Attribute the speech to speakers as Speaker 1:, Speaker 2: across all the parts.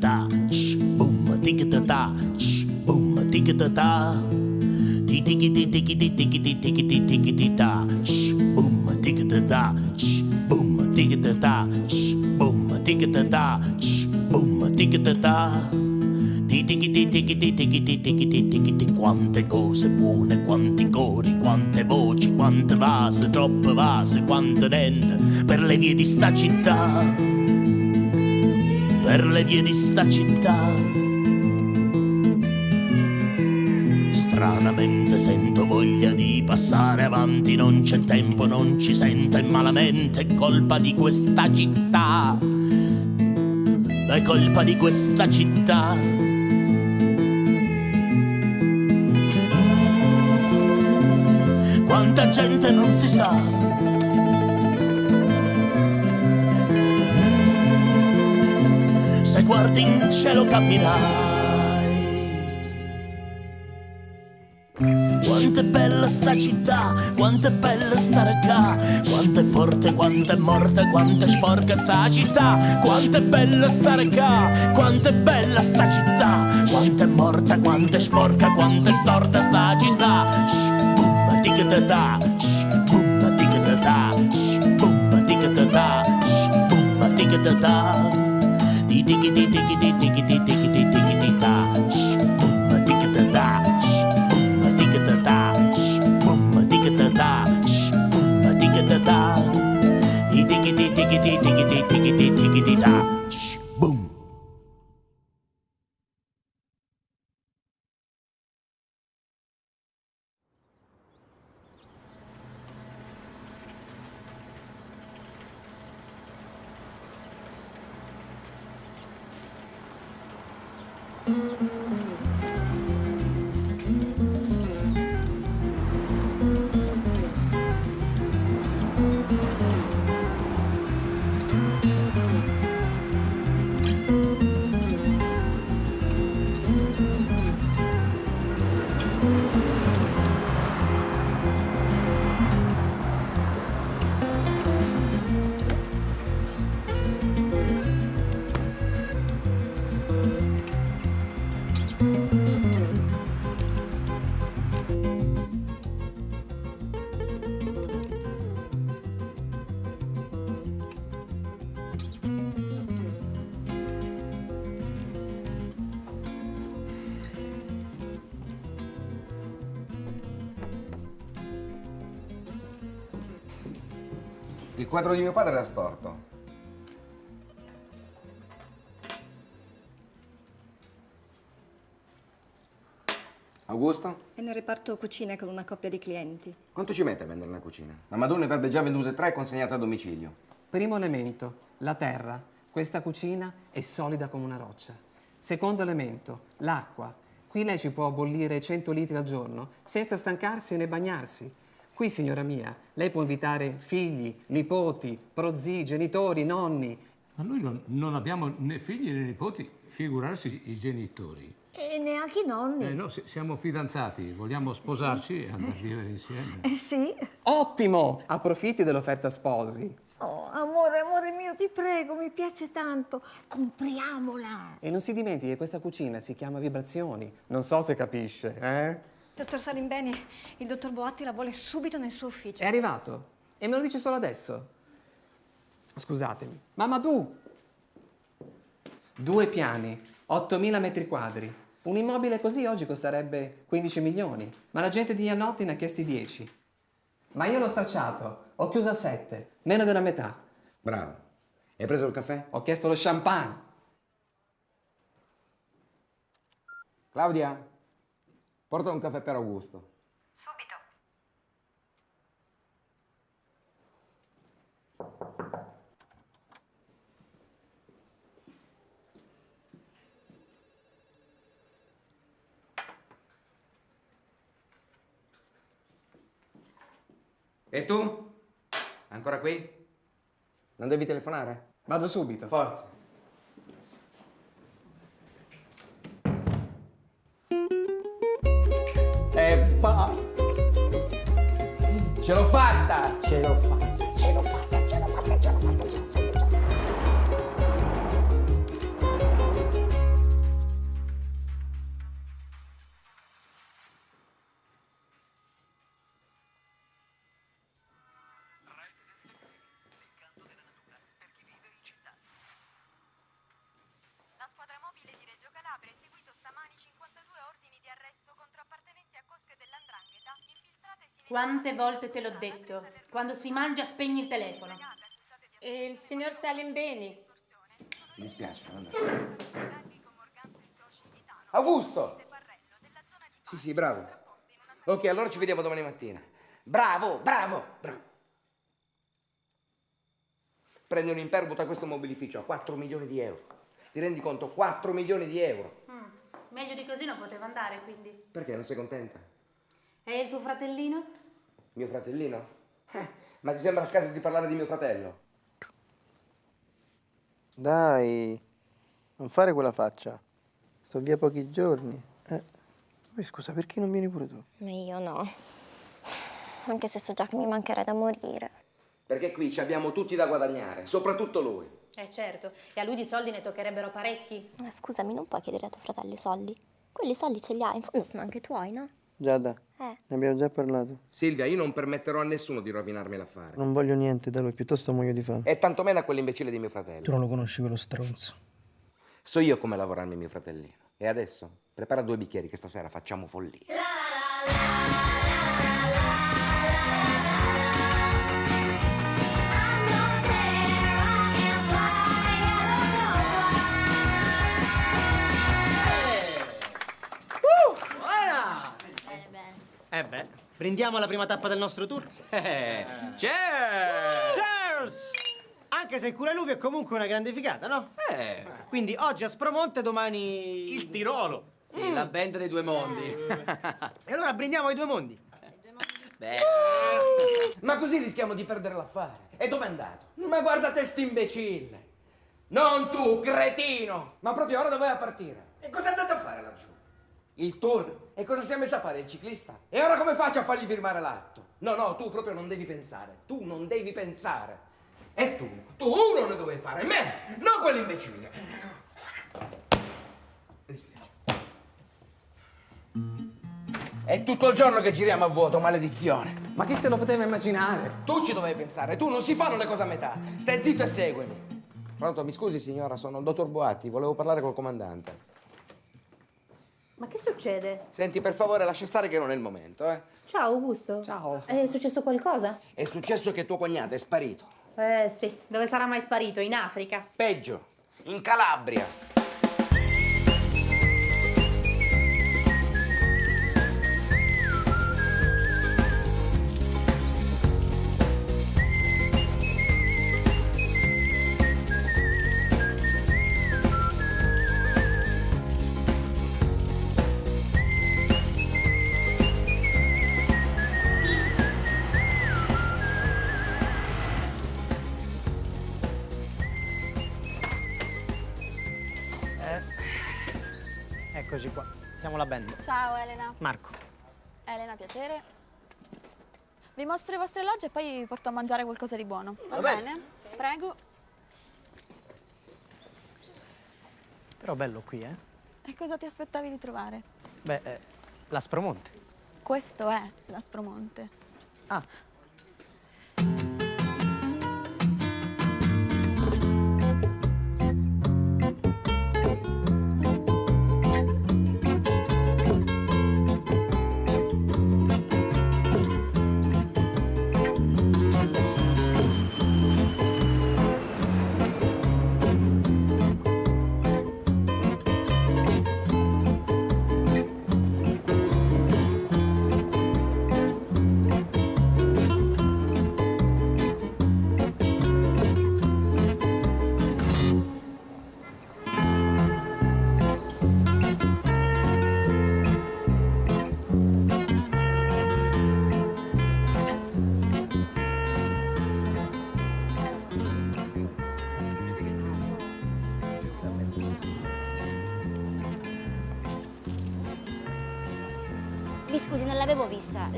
Speaker 1: Da boom, boom, digga da da, boom, digga da da. Di diggy di diggy di diggy di diggy di diggy di da, boom, digga da da, ch, boom, digga da da, boom, digga da da, ch, boom, digga da da. Quante cose buone, quanti cori, quante voci, quante vase, troppe vase, quante niente per le vie di sta città, per le vie di sta città. Stranamente sento voglia di passare avanti, non c'è tempo, non ci sento e malamente è colpa di questa città. È colpa di questa città. Gente non si sa. Se guardi in cielo capirai. Quanto è bella sta città, quanto è bella stare qua, quanto è forte, quanto è morta, quanto è sporca sta città, quanto è bella stare qua, quanto è bella sta città, quanto è morta, quanto è sporca, quanto è storta sta città. Shh, digga da da, shh, boom, digga da da, shh, boom, digga da da, shh, boom, digga da da. Di diggi di diggi di diggi di diggi di diggi di da, shh, boom, digga da da, shh, boom, digga da da, shh, boom, digga da da, shh, boom, digga da da. Di diggi di diggi di diggi di diggi di diggi di da, shh,
Speaker 2: quadro di mio padre era storto. Augusto?
Speaker 3: È nel reparto cucine con una coppia di clienti.
Speaker 2: Quanto ci mette a vendere una cucina? La Madonna ne avrebbe già vendute tre e consegnate a domicilio.
Speaker 4: Primo elemento, la terra. Questa cucina è solida come una roccia. Secondo elemento, l'acqua. Qui lei ci può bollire 100 litri al giorno senza stancarsi né bagnarsi. Qui, signora mia, lei può invitare figli, nipoti, prozii, genitori, nonni.
Speaker 5: Ma noi non, non abbiamo né figli né nipoti, figurarsi i genitori.
Speaker 6: E neanche i nonni.
Speaker 5: Eh no, si- siamo fidanzati, vogliamo sposarci e andare a vivere insieme.
Speaker 6: Eh sì.
Speaker 4: Ottimo! Approfitti dell'offerta sposi.
Speaker 6: Oh, amore, amore mio, ti prego, mi piace tanto. Compriamola.
Speaker 4: E non si dimentichi che questa cucina si chiama Vibrazioni. Non so se capisce, eh?
Speaker 3: Dottor Salimbeni, il dottor Boatti la vuole subito nel suo ufficio.
Speaker 4: È arrivato e me lo dice solo adesso. Scusatemi. Mamma tu! Due piani, 8.000 metri quadri. Un immobile così oggi costerebbe 15 milioni, ma la gente di Iannotti ne ha chiesti 10. Ma io l'ho stracciato, ho chiuso a 7, meno della metà.
Speaker 2: Bravo. Hai preso il caffè?
Speaker 4: Ho chiesto lo champagne.
Speaker 2: Claudia? Porta un caffè per Augusto. E tu? Ancora qui? Non devi telefonare?
Speaker 4: Vado subito.
Speaker 2: Forza.
Speaker 7: Ce l'ho fatta!
Speaker 8: Ce l'ho fatta,
Speaker 9: Quante volte te l'ho detto? Quando si mangia spegni il telefono.
Speaker 10: E il signor Salim Beni?
Speaker 7: Mi dispiace, non andare. Augusto! Sì, sì, bravo. Ok, allora ci vediamo domani mattina. Bravo, bravo, bravo. Prendi un imperbuto a questo mobilificio a 4 milioni di euro. Ti rendi conto? 4 milioni di euro.
Speaker 9: Mm, Meglio di così non poteva andare, quindi.
Speaker 7: Perché non sei contenta?
Speaker 9: E il tuo fratellino?
Speaker 7: Mio fratellino? Eh, ma ti sembra il caso di parlare di mio fratello?
Speaker 8: Dai, non fare quella faccia. Sto via pochi giorni. Eh. Poi scusa, perché non vieni pure tu?
Speaker 11: Ma io no. Anche se so già che mi mancherà da morire.
Speaker 7: Perché qui ci abbiamo tutti da guadagnare, soprattutto lui.
Speaker 9: Eh certo, e a lui di soldi ne toccherebbero parecchi.
Speaker 11: Ma scusami, non puoi chiedere a tuo fratello i soldi? Quelli soldi ce li hai, in fondo sono anche tuoi, no?
Speaker 8: Giada,
Speaker 11: Eh.
Speaker 8: ne abbiamo già parlato.
Speaker 7: Silvia, io non permetterò a nessuno di rovinarmi l'affare.
Speaker 8: Non voglio niente da lui, piuttosto muoio di fame.
Speaker 7: E tantomeno a quell'imbecille di mio fratello.
Speaker 8: Tu non lo conosci quello stronzo.
Speaker 7: So io come lavorarmi mio fratellino. E adesso prepara due bicchieri che stasera facciamo follia.
Speaker 12: Eh beh, prendiamo la prima tappa del nostro tour.
Speaker 13: Eh, Cheers!
Speaker 12: Cheers! Anche se il Curalupi è comunque una grande figata, no?
Speaker 13: Eh.
Speaker 12: Quindi oggi a Spromonte, domani... Il Tirolo.
Speaker 13: Sì, la band dei due mondi.
Speaker 12: E allora brindiamo ai due mondi.
Speaker 13: Beh,
Speaker 7: Ma così rischiamo di perdere l'affare. E dove è andato? Ma guarda te st'imbecille! Non tu, cretino! Ma proprio ora doveva partire. E cosa è andato a fare laggiù? Il tour? E cosa si è messo a fare il ciclista? E ora come faccio a fargli firmare l'atto? No, no, tu proprio non devi pensare. Tu non devi pensare. E tu? Tu uno ne dovevi fare, me, non quell'imbecille. Mi dispiace. È tutto il giorno che giriamo a vuoto, maledizione.
Speaker 4: Ma chi se lo poteva immaginare?
Speaker 7: Tu ci dovevi pensare, tu non si fanno le cose a metà. Stai zitto e seguimi. Pronto, mi scusi signora, sono il dottor Boatti, volevo parlare col comandante.
Speaker 9: Ma che succede?
Speaker 7: Senti, per favore, lascia stare che non è il momento, eh.
Speaker 9: Ciao Augusto.
Speaker 4: Ciao.
Speaker 9: È successo qualcosa?
Speaker 7: È successo che tuo cognato è sparito.
Speaker 9: Eh sì, dove sarà mai sparito? In Africa.
Speaker 7: Peggio, in Calabria.
Speaker 12: Eccoci qua, siamo la band.
Speaker 14: Ciao Elena.
Speaker 12: Marco.
Speaker 14: Elena, piacere. Vi mostro i vostri alloggi e poi vi porto a mangiare qualcosa di buono. Va,
Speaker 12: Va
Speaker 14: bene? Prego.
Speaker 12: Però bello qui, eh?
Speaker 14: E cosa ti aspettavi di trovare?
Speaker 12: Beh, eh, la Spromonte.
Speaker 14: Questo è l'Aspromonte.
Speaker 12: Ah,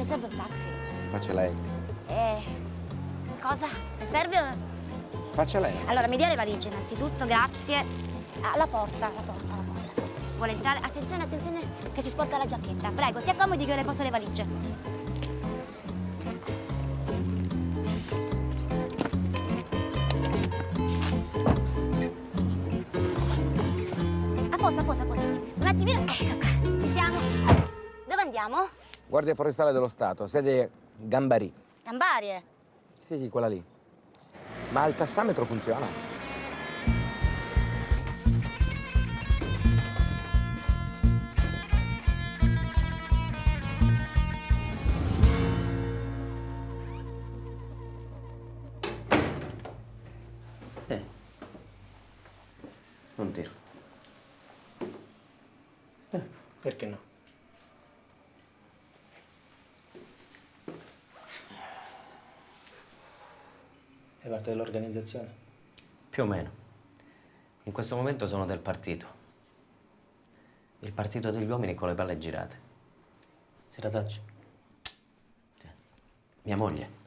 Speaker 11: Le serve un taxi?
Speaker 7: Faccia lei.
Speaker 15: Eh, cosa? Le serve?
Speaker 2: Faccia lei.
Speaker 15: Allora, mi dia le valigie innanzitutto, grazie. Ah, la porta, la porta, la porta. Vuole entrare? Attenzione, attenzione, che si sporca la giacchetta. Prego, si accomodi che io le poso le valigie.
Speaker 2: Guardia Forestale dello Stato, sede Gambari.
Speaker 15: Gambarie.
Speaker 2: Sì, sì, quella lì. Ma il tassametro funziona?
Speaker 16: Parte dell'organizzazione?
Speaker 17: Più o meno. In questo momento sono del partito. Il partito degli uomini con le palle girate.
Speaker 16: Seratacci.
Speaker 17: Mia moglie.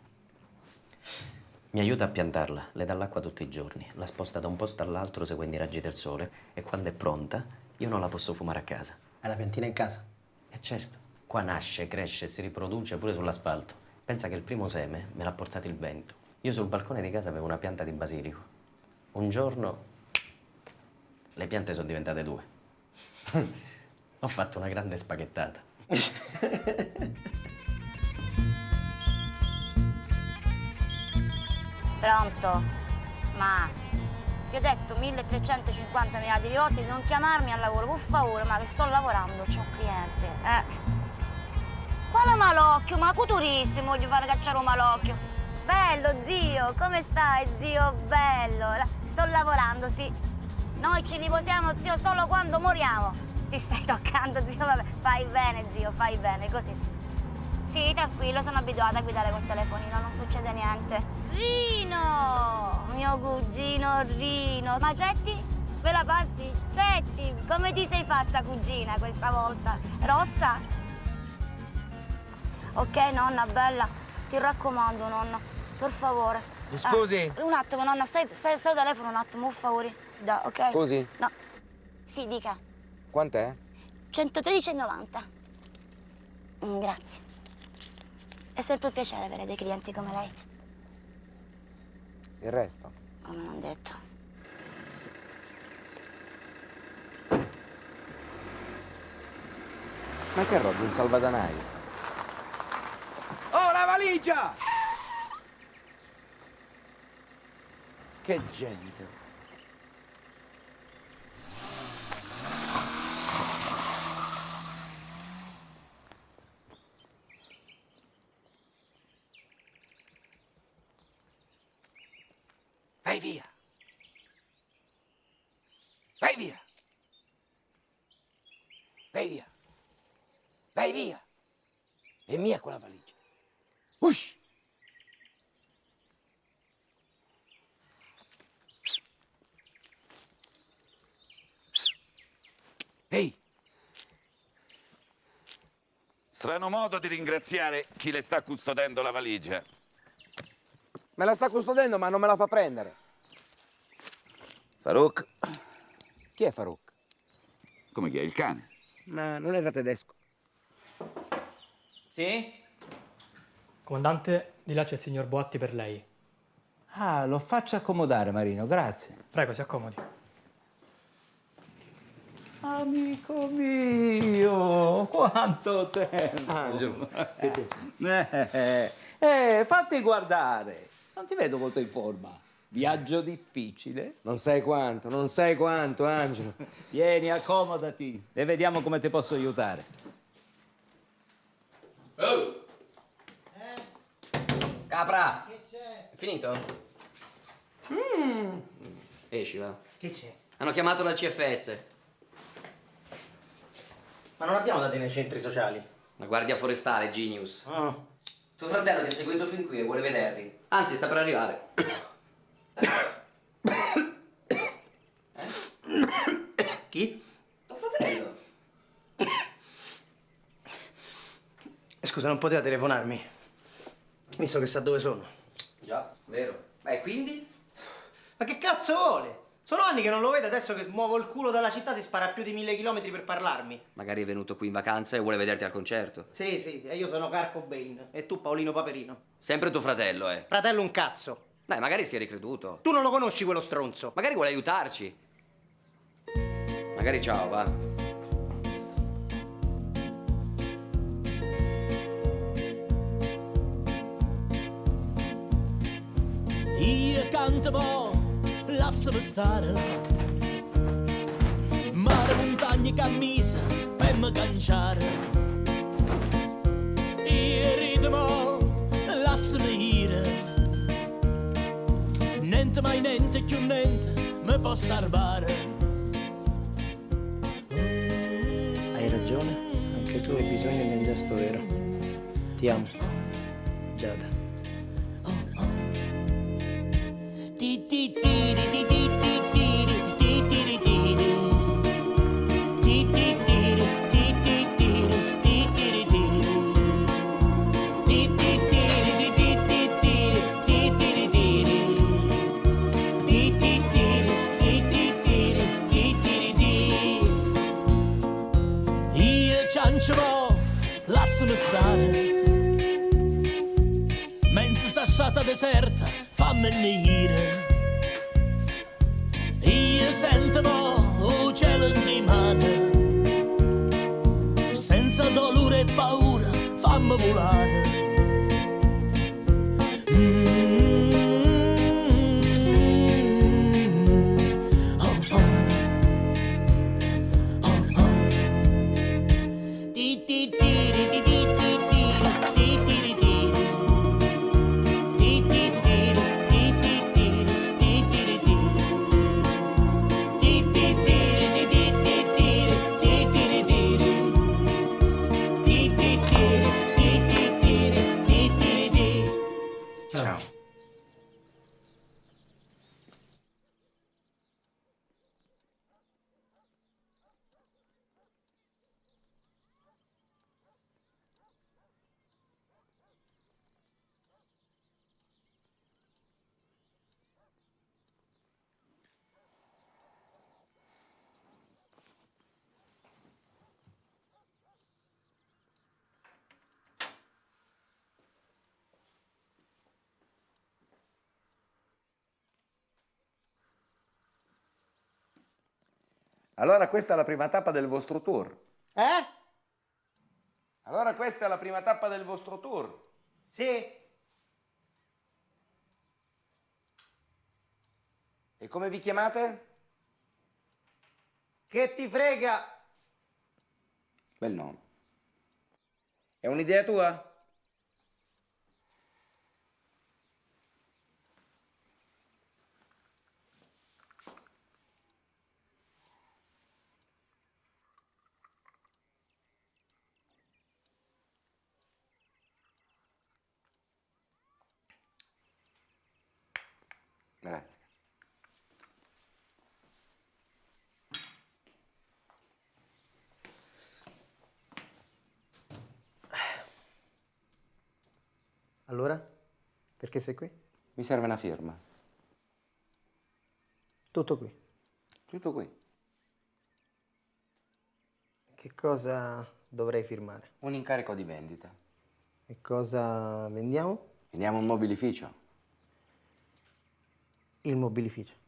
Speaker 17: Mi aiuta a piantarla, le dà l'acqua tutti i giorni, la sposta da un posto all'altro seguendo i raggi del sole e quando è pronta io non la posso fumare a casa.
Speaker 16: Hai la piantina in casa?
Speaker 17: E certo, qua nasce, cresce, si riproduce pure sull'asfalto. Pensa che il primo seme me l'ha portato il vento. Io sul balcone di casa avevo una pianta di basilico. Un giorno le piante sono diventate due. Ho fatto una grande spaghettata.
Speaker 15: Pronto? Ma ti ho detto 1350 miliardi di volte di non chiamarmi al lavoro, per favore, ma che sto lavorando, c'ho un cliente. Eh. Quale malocchio? Ma culturissimo, voglio fare cacciare un malocchio. Bello, zio, come stai, zio? Bello. La- Sto lavorando, sì. Noi ci riposiamo, zio, solo quando moriamo. Ti stai toccando, zio, vabbè. Fai bene, zio, fai bene, così. Sì, tranquillo, sono abituata a guidare col telefonino, non succede niente. Rino! Mio cugino Rino. Ma Cetti? Quella parti? Cetti, come ti sei fatta cugina questa volta? Rossa? Ok, nonna, bella. Ti raccomando, nonna, per favore.
Speaker 2: Mi scusi?
Speaker 15: Eh, un attimo, nonna, stai, stai, stai al telefono un attimo, per favore. Da, ok?
Speaker 2: Scusi?
Speaker 15: No. Sì, dica.
Speaker 2: Quant'è?
Speaker 15: 113,90. Mm, grazie. È sempre un piacere avere dei clienti come lei,
Speaker 2: Il resto?
Speaker 15: come non detto.
Speaker 2: Ma che roba, un salvadanaio?
Speaker 7: Oh, la valigia!
Speaker 2: Che gente.
Speaker 7: Vai via! Vai via!
Speaker 2: Vai via. Vai via. È mia quella valigia. Usci.
Speaker 18: Strano modo di ringraziare chi le sta custodendo la valigia.
Speaker 2: Me la sta custodendo ma non me la fa prendere.
Speaker 18: Farouk,
Speaker 2: Chi è Farouk?
Speaker 18: come chi è il cane?
Speaker 2: Ma non era tedesco.
Speaker 19: Sì? Comandante, di là c'è il signor Boatti per lei.
Speaker 13: Ah, lo faccio accomodare, Marino, grazie.
Speaker 19: Prego, si accomodi.
Speaker 13: Amico mio, quanto tempo!
Speaker 2: Angelo,
Speaker 13: Eh, eh, fatti guardare. Non ti vedo molto in forma. Viaggio difficile.
Speaker 2: Non sai quanto, non sai quanto, Angelo.
Speaker 13: Vieni, accomodati e vediamo come ti posso aiutare.
Speaker 20: Oh! Capra! Che c'è? È finito? Mm. Esci, va.
Speaker 16: Che c'è?
Speaker 20: Hanno chiamato la CFS.
Speaker 16: Ma non abbiamo dati nei centri sociali.
Speaker 20: La guardia forestale, Genius.
Speaker 16: Ah.
Speaker 20: Tuo fratello ti ha seguito fin qui e vuole vederti. Anzi, sta per arrivare.
Speaker 16: Chi?
Speaker 20: Tuo fratello.
Speaker 16: Scusa, non poteva telefonarmi.
Speaker 2: Visto che sa dove sono.
Speaker 20: Già, vero. Beh, quindi?
Speaker 12: Ma che cazzo vuole? Sono anni che non lo vedo, adesso che muovo il culo dalla città si spara più di mille chilometri per parlarmi.
Speaker 20: Magari è venuto qui in vacanza e vuole vederti al concerto.
Speaker 12: Sì, sì, e io sono Carco Bain e tu Paolino Paperino.
Speaker 20: Sempre tuo fratello, eh.
Speaker 12: Fratello un cazzo.
Speaker 20: Dai, magari si è ricreduto.
Speaker 12: Tu non lo conosci quello stronzo.
Speaker 20: Magari vuole aiutarci. Magari ciao, va.
Speaker 1: Io canto mo, lasciami stare. Mare, montagne, camisa, per me canciare. Io rido mo, lasciami ire. Niente mai niente più niente mi può salvare.
Speaker 16: Hai ragione, anche tu hai bisogno di un gesto vero. Ti amo. Giada.
Speaker 1: Stare. Mentre sta strada deserta, fammi venire. Io sento il cielo in mano. Senza dolore e paura, fammi volare.
Speaker 7: Allora questa è la prima tappa del vostro tour.
Speaker 12: Eh?
Speaker 7: Allora questa è la prima tappa del vostro tour.
Speaker 12: Sì.
Speaker 7: E come vi chiamate?
Speaker 12: Che ti frega?
Speaker 7: Bel nome. È un'idea tua? Grazie.
Speaker 16: Allora? Perché sei qui?
Speaker 7: Mi serve una firma.
Speaker 16: Tutto qui.
Speaker 7: Tutto qui.
Speaker 16: Che cosa dovrei firmare?
Speaker 7: Un incarico di vendita.
Speaker 16: E cosa vendiamo?
Speaker 7: Vendiamo un mobilificio.
Speaker 16: Il mobilificio.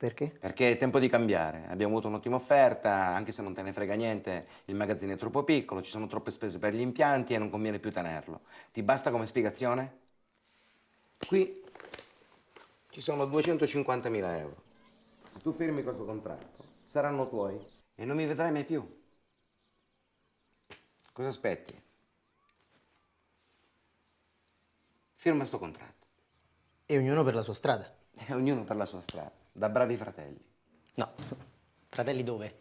Speaker 16: Perché?
Speaker 7: Perché è tempo di cambiare. Abbiamo avuto un'ottima offerta, anche se non te ne frega niente, il magazzino è troppo piccolo, ci sono troppe spese per gli impianti e non conviene più tenerlo. Ti basta come spiegazione? Qui ci sono 250.000 euro. Se tu firmi questo contratto, saranno tuoi e non mi vedrai mai più. Cosa aspetti? Firma sto contratto.
Speaker 16: E ognuno per la sua strada.
Speaker 7: E ognuno per la sua strada, da bravi fratelli.
Speaker 16: No, fratelli dove?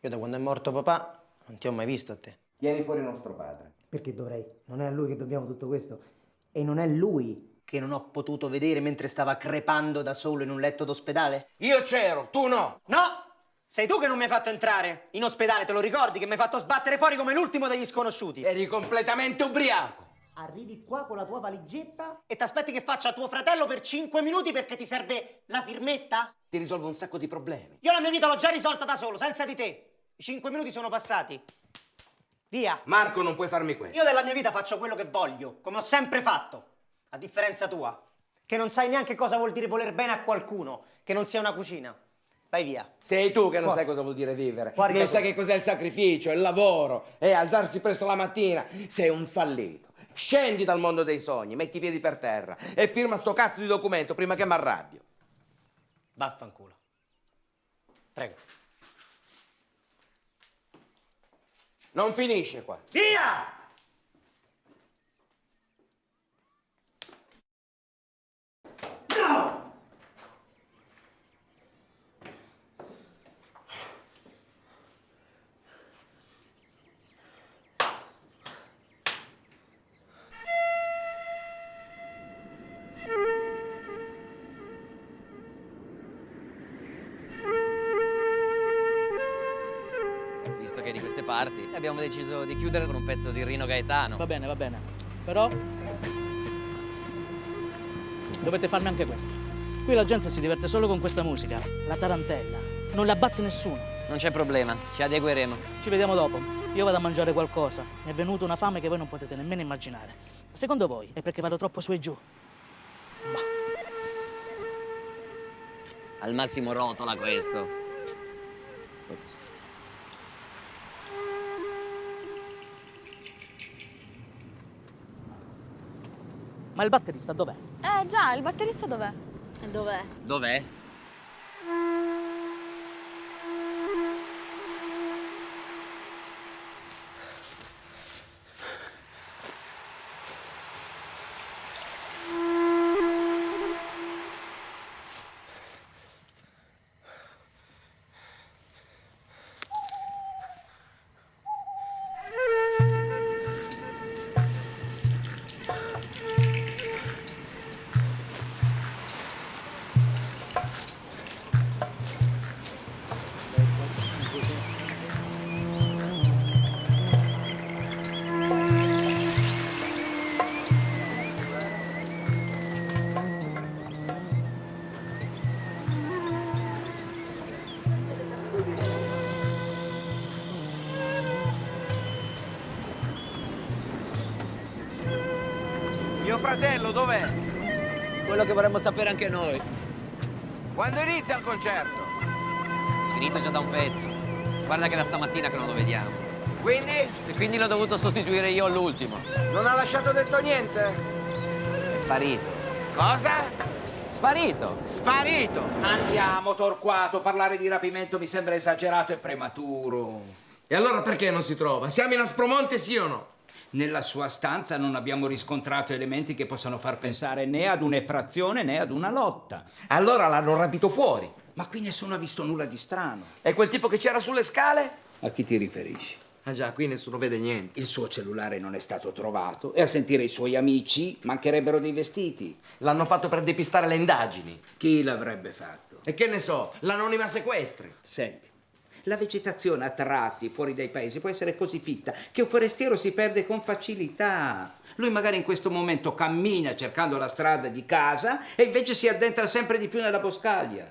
Speaker 16: Io da quando è morto papà non ti ho mai visto a te.
Speaker 7: Tieni fuori nostro padre.
Speaker 16: Perché dovrei? Non è a lui che dobbiamo tutto questo. E non è lui che non ho potuto vedere mentre stava crepando da solo in un letto d'ospedale?
Speaker 2: Io c'ero, tu no!
Speaker 12: No! Sei tu che non mi hai fatto entrare in ospedale, te lo ricordi? Che mi hai fatto sbattere fuori come l'ultimo degli sconosciuti.
Speaker 2: Eri completamente ubriaco.
Speaker 12: Arrivi qua con la tua valigetta e ti aspetti che faccia tuo fratello per 5 minuti perché ti serve la firmetta?
Speaker 7: Ti risolvo un sacco di problemi.
Speaker 12: Io la mia vita l'ho già risolta da solo, senza di te. I 5 minuti sono passati. Via.
Speaker 7: Marco, non puoi farmi questo.
Speaker 12: Io della mia vita faccio quello che voglio, come ho sempre fatto. A differenza tua, che non sai neanche cosa vuol dire voler bene a qualcuno, che non sia una cucina. Vai via.
Speaker 7: Sei tu che non
Speaker 12: Fuori.
Speaker 7: sai cosa vuol dire vivere.
Speaker 12: Fuori
Speaker 7: non sai che cos'è il sacrificio, il lavoro, e alzarsi presto la mattina. Sei un fallito. Scendi dal mondo dei sogni, metti i piedi per terra e firma sto cazzo di documento prima che mi arrabbio.
Speaker 12: Vaffanculo. Prego.
Speaker 7: Non finisce qua.
Speaker 12: Via! No!
Speaker 20: Parti, abbiamo deciso di chiudere con un pezzo di Rino Gaetano.
Speaker 21: Va bene, va bene. Però dovete farmi anche questo. Qui la gente si diverte solo con questa musica, la tarantella. Non la batte nessuno.
Speaker 20: Non c'è problema, ci adegueremo.
Speaker 21: Ci vediamo dopo. Io vado a mangiare qualcosa. Mi è venuta una fame che voi non potete nemmeno immaginare. Secondo voi è perché vado troppo su e giù?
Speaker 20: Al massimo rotola questo.
Speaker 21: Ma il batterista dov'è?
Speaker 22: Eh già, il batterista dov'è? E dov'è?
Speaker 20: Dov'è?
Speaker 7: Dov'è?
Speaker 20: Quello che vorremmo sapere anche noi.
Speaker 7: Quando inizia il concerto?
Speaker 20: Finito già da un pezzo. Guarda che da stamattina che non lo vediamo.
Speaker 7: Quindi?
Speaker 20: E quindi l'ho dovuto sostituire io all'ultimo.
Speaker 7: Non ha lasciato detto niente?
Speaker 20: È sparito.
Speaker 7: Cosa?
Speaker 20: Sparito!
Speaker 7: Sparito!
Speaker 13: Andiamo, Torquato, parlare di rapimento mi sembra esagerato e prematuro.
Speaker 7: E allora perché non si trova? Siamo in Aspromonte, sì o no?
Speaker 13: Nella sua stanza non abbiamo riscontrato elementi che possano far pensare né ad un'effrazione né ad una lotta.
Speaker 7: Allora l'hanno rapito fuori.
Speaker 13: Ma qui nessuno ha visto nulla di strano.
Speaker 7: E quel tipo che c'era sulle scale?
Speaker 13: A chi ti riferisci?
Speaker 7: Ah già, qui nessuno vede niente.
Speaker 13: Il suo cellulare non è stato trovato e a sentire i suoi amici mancherebbero dei vestiti.
Speaker 7: L'hanno fatto per depistare le indagini.
Speaker 13: Chi l'avrebbe fatto?
Speaker 7: E che ne so, l'anonima sequestri.
Speaker 13: Senti, la vegetazione a tratti fuori dai paesi può essere così fitta che un forestiero si perde con facilità. Lui magari in questo momento cammina cercando la strada di casa e invece si addentra sempre di più nella boscaglia.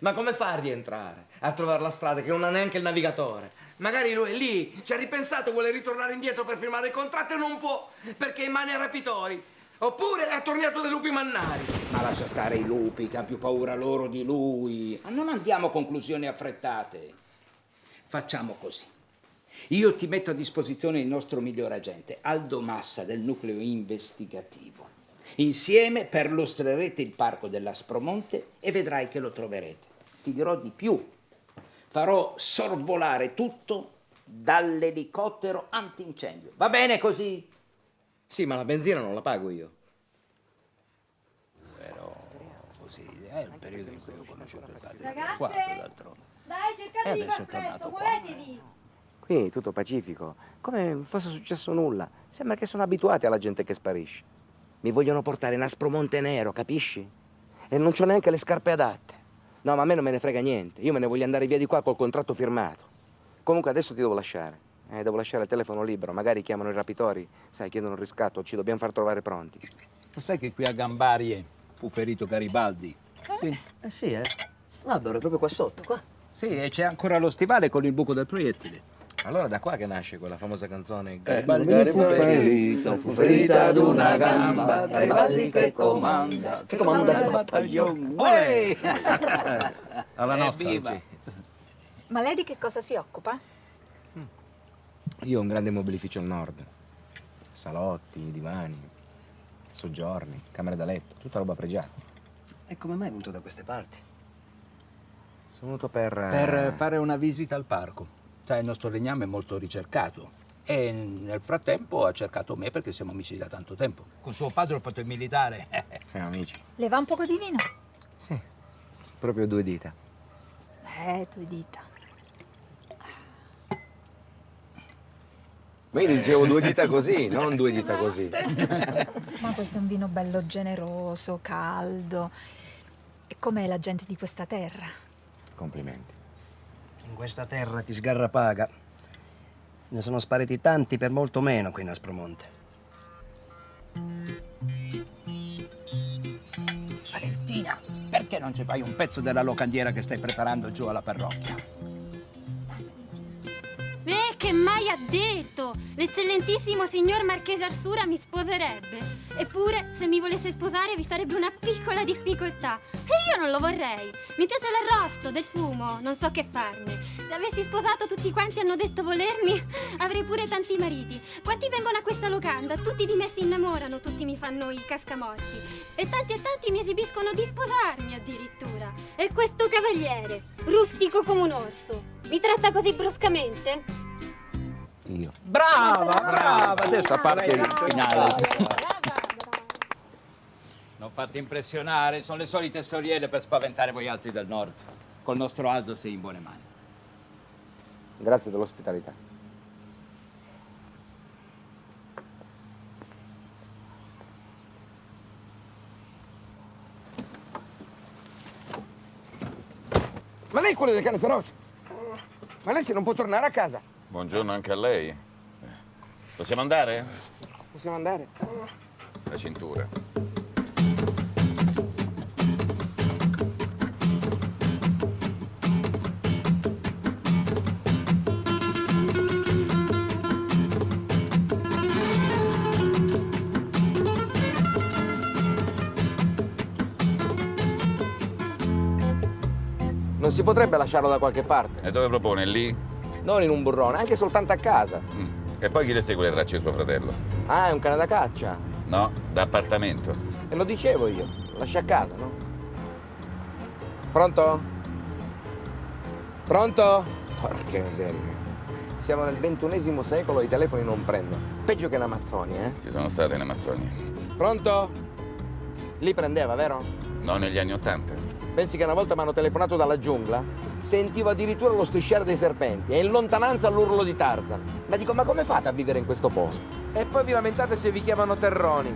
Speaker 7: Ma come fa a rientrare? A trovare la strada che non ha neanche il navigatore? Magari lui è lì, ci ha ripensato, vuole ritornare indietro per firmare il contratto e non può, perché è in mani ai rapitori. Oppure è attorniato dai lupi mannari.
Speaker 13: Ma lascia stare i lupi, che hanno più paura loro di lui. Ma non andiamo a conclusioni affrettate. Facciamo così. Io ti metto a disposizione il nostro miglior agente, Aldo Massa del nucleo investigativo. Insieme perlustrerete il parco dell'Aspromonte e vedrai che lo troverete. Ti dirò di più. Farò sorvolare tutto dall'elicottero antincendio. Va bene così?
Speaker 7: Sì, ma la benzina non la pago io.
Speaker 13: Però così è il periodo in cui ho conosciuto il padre.
Speaker 6: Ragazze! Dai, cercate
Speaker 13: E
Speaker 6: di
Speaker 13: adesso
Speaker 6: far presto,
Speaker 13: qua.
Speaker 6: muovetevi!
Speaker 7: Qui tutto pacifico, come non fosse successo nulla. Sembra che sono abituati alla gente che sparisce. Mi vogliono portare in Aspromonte Nero, capisci? E non c'ho neanche le scarpe adatte. No, ma a me non me ne frega niente. Io me ne voglio andare via di qua col contratto firmato. Comunque adesso ti devo lasciare. Eh, devo lasciare il telefono libero, magari chiamano i rapitori, sai, chiedono un riscatto, ci dobbiamo far trovare pronti.
Speaker 13: Lo sai che qui a Gambarie fu ferito Garibaldi? Sì.
Speaker 23: Eh sì, eh. L'albero è proprio qua sotto, qua.
Speaker 13: Sì, e c'è ancora lo stivale con il buco del proiettile.
Speaker 7: Allora da qua che nasce quella famosa canzone
Speaker 13: Eh,
Speaker 7: Garibaldi,
Speaker 13: fu ferito, fu ferita ad una gamba, Garibaldi che comanda, che comanda il battaglione.
Speaker 7: Alla nostra,
Speaker 13: Evviva!
Speaker 7: sì.
Speaker 22: Ma lei di che cosa si occupa?
Speaker 7: Io ho un grande mobilificio al nord. Salotti, divani, soggiorni, camere da letto, tutta roba pregiata.
Speaker 23: E come mai è venuto da queste parti?
Speaker 7: Sono venuto per...
Speaker 13: Per fare una visita al parco. Sai, il nostro legname è molto ricercato. E nel frattempo ha cercato me perché siamo amici da tanto tempo. Con suo padre ho fatto il militare.
Speaker 7: Siamo amici.
Speaker 22: Le va un poco di vino?
Speaker 7: Sì, proprio due dita.
Speaker 22: Eh, due dita.
Speaker 7: Ma io dicevo due dita così, non due dita così.
Speaker 22: Ma questo è un vino bello generoso, caldo. E com'è la gente di questa terra?
Speaker 7: Complimenti.
Speaker 23: In questa terra chi sgarra paga. Ne sono spariti tanti per molto meno qui in Aspromonte.
Speaker 13: Valentina, perché non ci fai un pezzo della locandiera che stai preparando giù alla parrocchia?
Speaker 24: Che mai ha detto! L'eccellentissimo signor Marchese Arsura mi sposerebbe. Eppure, se mi volesse sposare vi sarebbe una piccola difficoltà. E io non lo vorrei. Mi piace l'arrosto, del fumo, non so che farne. Se avessi sposato tutti quanti hanno detto volermi, avrei pure tanti mariti. Quanti vengono a questa locanda? Tutti di me si innamorano, tutti mi fanno i cascamorti. E tanti e tanti mi esibiscono di sposarmi addirittura. E questo cavaliere, rustico come un orso, mi tratta così bruscamente?
Speaker 7: Io.
Speaker 13: Brava, brava! Adesso a parte il finale. Non fate impressionare, sono le solite storielle per spaventare voi altri del nord. Col nostro Aldo sei in buone mani.
Speaker 7: Grazie dell'ospitalità.
Speaker 2: Ma lei è quello del cane feroce? Ma lei se non può tornare a casa?
Speaker 18: Buongiorno anche a lei. Possiamo andare?
Speaker 2: Possiamo andare?
Speaker 18: La cintura.
Speaker 7: Non si potrebbe lasciarlo da qualche parte?
Speaker 18: E dove propone? Lì?
Speaker 7: Non in un burrone, anche soltanto a casa.
Speaker 18: E poi chi le segue le tracce di suo fratello?
Speaker 7: Ah, è un cane da caccia.
Speaker 18: No, da appartamento.
Speaker 7: E lo dicevo io, lascia a casa, no? Pronto? Pronto? Porca miseria. Siamo nel ventunesimo secolo e i telefoni non prendono. Peggio che in Amazzonia, eh?
Speaker 18: Ci sono state in Amazzonia.
Speaker 7: Pronto? Lì prendeva, vero?
Speaker 18: No, negli anni Ottanta.
Speaker 7: Pensi che una volta mi hanno telefonato dalla giungla? Sentivo addirittura lo strisciare dei serpenti e in lontananza l'urlo di Tarzan. Ma dico, ma come fate a vivere in questo posto? E poi vi lamentate se vi chiamano terroni.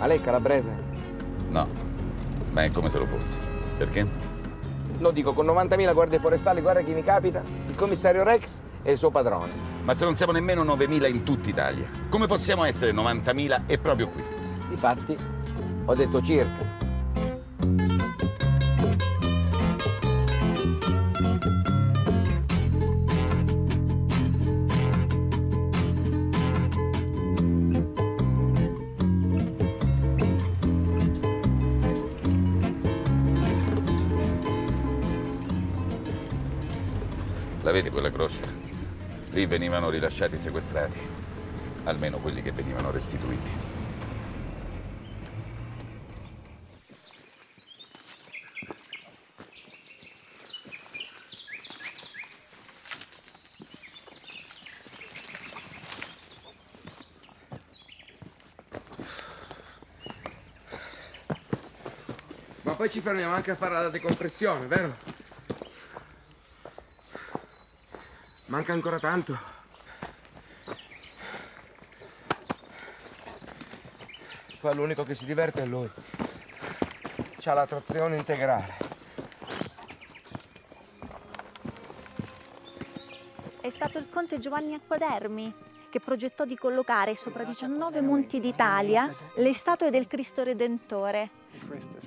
Speaker 7: Ma lei è calabrese?
Speaker 18: No, ma è come se lo fossi. Perché?
Speaker 7: Lo dico, con 90.000 guardie forestali, guarda chi mi capita, il commissario Rex e il suo padrone.
Speaker 18: Ma se non siamo nemmeno 9.000 in tutta Italia, come possiamo essere 90.000 e proprio qui?
Speaker 7: Difatti, ho detto circa.
Speaker 18: Lì venivano rilasciati i sequestrati, almeno quelli che venivano restituiti.
Speaker 2: Ma poi ci fermiamo anche a fare la decompressione, vero? Manca ancora tanto. Qua l'unico che si diverte è lui. c'ha la trazione integrale.
Speaker 25: È stato il conte Giovanni Acquadermi che progettò di collocare sopra 19 monti d'Italia le statue del Cristo Redentore,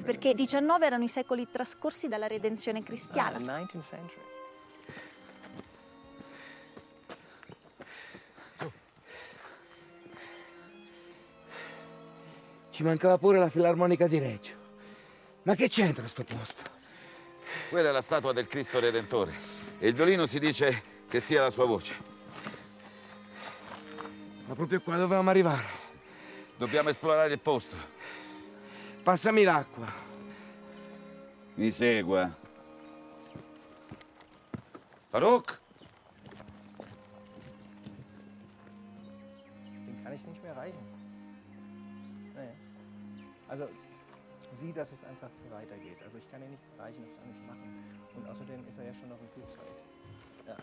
Speaker 25: perché 19 erano i secoli trascorsi dalla redenzione cristiana.
Speaker 2: Ci mancava pure la filarmonica di Reggio. Ma che c'entra sto posto?
Speaker 18: Quella è la statua del Cristo Redentore. E il violino si dice che sia la sua voce.
Speaker 2: Ma proprio qua dovevamo arrivare.
Speaker 18: Dobbiamo esplorare il posto.
Speaker 2: Passami l'acqua.
Speaker 18: Mi segua. Farouk?
Speaker 16: Also, sieh, dass es einfach weitergeht. Also ich kann ihn nicht erreichen, das kann ich machen. Und außerdem ist er ja schon noch im Flugzeug. Ja.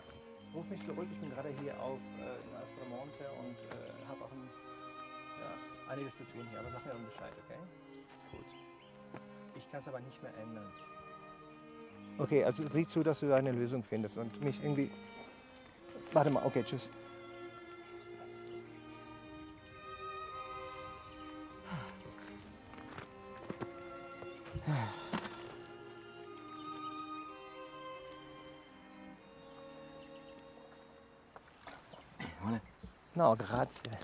Speaker 16: Ruf mich zurück, ich bin gerade hier auf äh, in Aspromonte und äh, habe auch ein, ja, einiges zu tun hier. Aber sag mir dann Bescheid, okay? Gut. Ich kann es aber nicht mehr ändern. Okay, also sieh zu, dass du eine Lösung findest und mich irgendwie... Warte mal, okay, tschüss. No, grazie.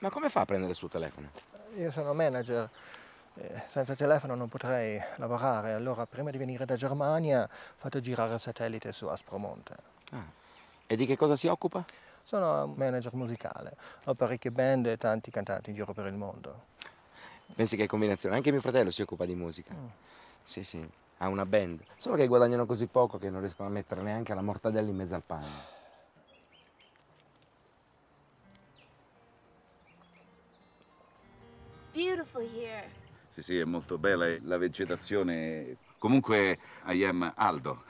Speaker 7: Ma come fa a prendere il suo telefono?
Speaker 16: Io sono manager, eh, senza telefono non potrei lavorare, allora prima di venire da Germania ho fatto girare il satellite su Aspromonte.
Speaker 7: Ah. E di che cosa si occupa?
Speaker 16: Sono manager musicale, ho parecchie band e tanti cantanti in giro per il mondo.
Speaker 7: Pensi che combinazione? Anche mio fratello si occupa di musica.
Speaker 16: Mm.
Speaker 7: Sì, sì, ha una band. Solo che guadagnano così poco che non riescono a mettere neanche la mortadella in mezzo al pane.
Speaker 24: Beautiful here.
Speaker 18: Sì, sì, è molto bella e la vegetazione. Comunque, I am Aldo.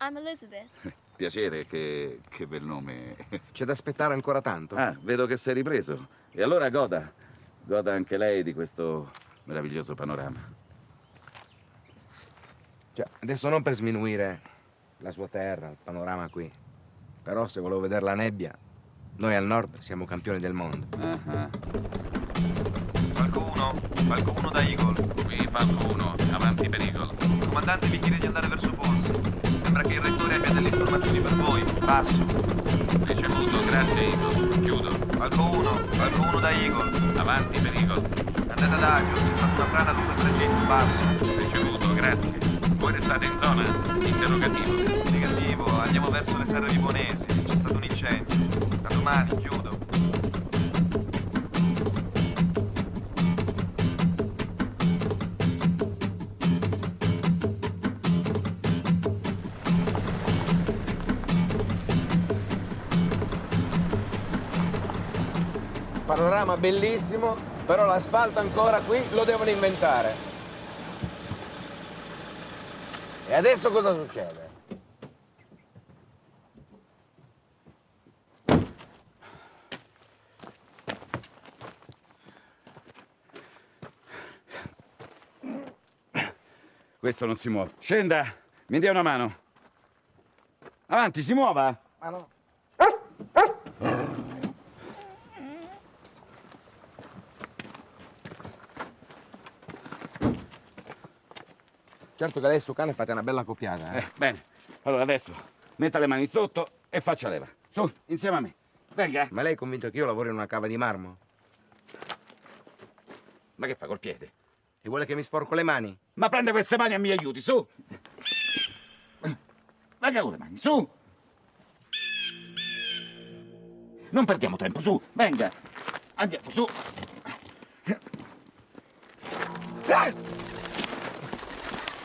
Speaker 24: I'm Elizabeth.
Speaker 18: Piacere, che, che bel nome.
Speaker 7: C'è da aspettare ancora tanto?
Speaker 18: Ah, vedo che sei ripreso. E allora goda. Goda anche lei di questo meraviglioso panorama.
Speaker 7: Cioè, adesso non per sminuire la sua terra, il panorama qui. Però se volevo vedere la nebbia, noi al nord siamo campioni del mondo.
Speaker 26: Falco 1, Falco 1 da Eagle.
Speaker 18: Qui Falco 1, avanti per Eagle.
Speaker 26: Il comandante vi chiede di andare verso Forza. Sembra che il rettore abbia delle informazioni per voi. Passo.
Speaker 18: Ricevuto, grazie Eagle. Chiudo.
Speaker 26: Falco 1, Falco 1 da Eagle.
Speaker 18: Avanti per Eagle.
Speaker 26: Andate ad agio, il fatto una frana lungo il tragitto. Passo.
Speaker 18: Ricevuto, grazie. Voi restate in zona? Interrogativo.
Speaker 26: Negativo, andiamo verso le serre limonesi. C'è stato un incendio. Da domani, chiudo.
Speaker 2: Panorama bellissimo, però l'asfalto ancora qui lo devono inventare. E adesso cosa succede?
Speaker 18: Questo non si muove. Scenda, mi dia una mano. Avanti, si muova.
Speaker 2: Ma no.
Speaker 7: Certo che lei e suo cane fate una bella coppiata, eh?
Speaker 18: Eh, bene. Allora adesso metta le mani sotto e faccia leva. Su, insieme a me. Venga.
Speaker 7: Ma lei è convinto che io lavoro in una cava di marmo?
Speaker 18: Ma che fa col piede?
Speaker 7: E vuole che mi sporco le mani?
Speaker 18: Ma prende queste mani e mi aiuti, su. Venga con le mani, su. Non perdiamo tempo, su, venga. Andiamo, su.
Speaker 27: fare?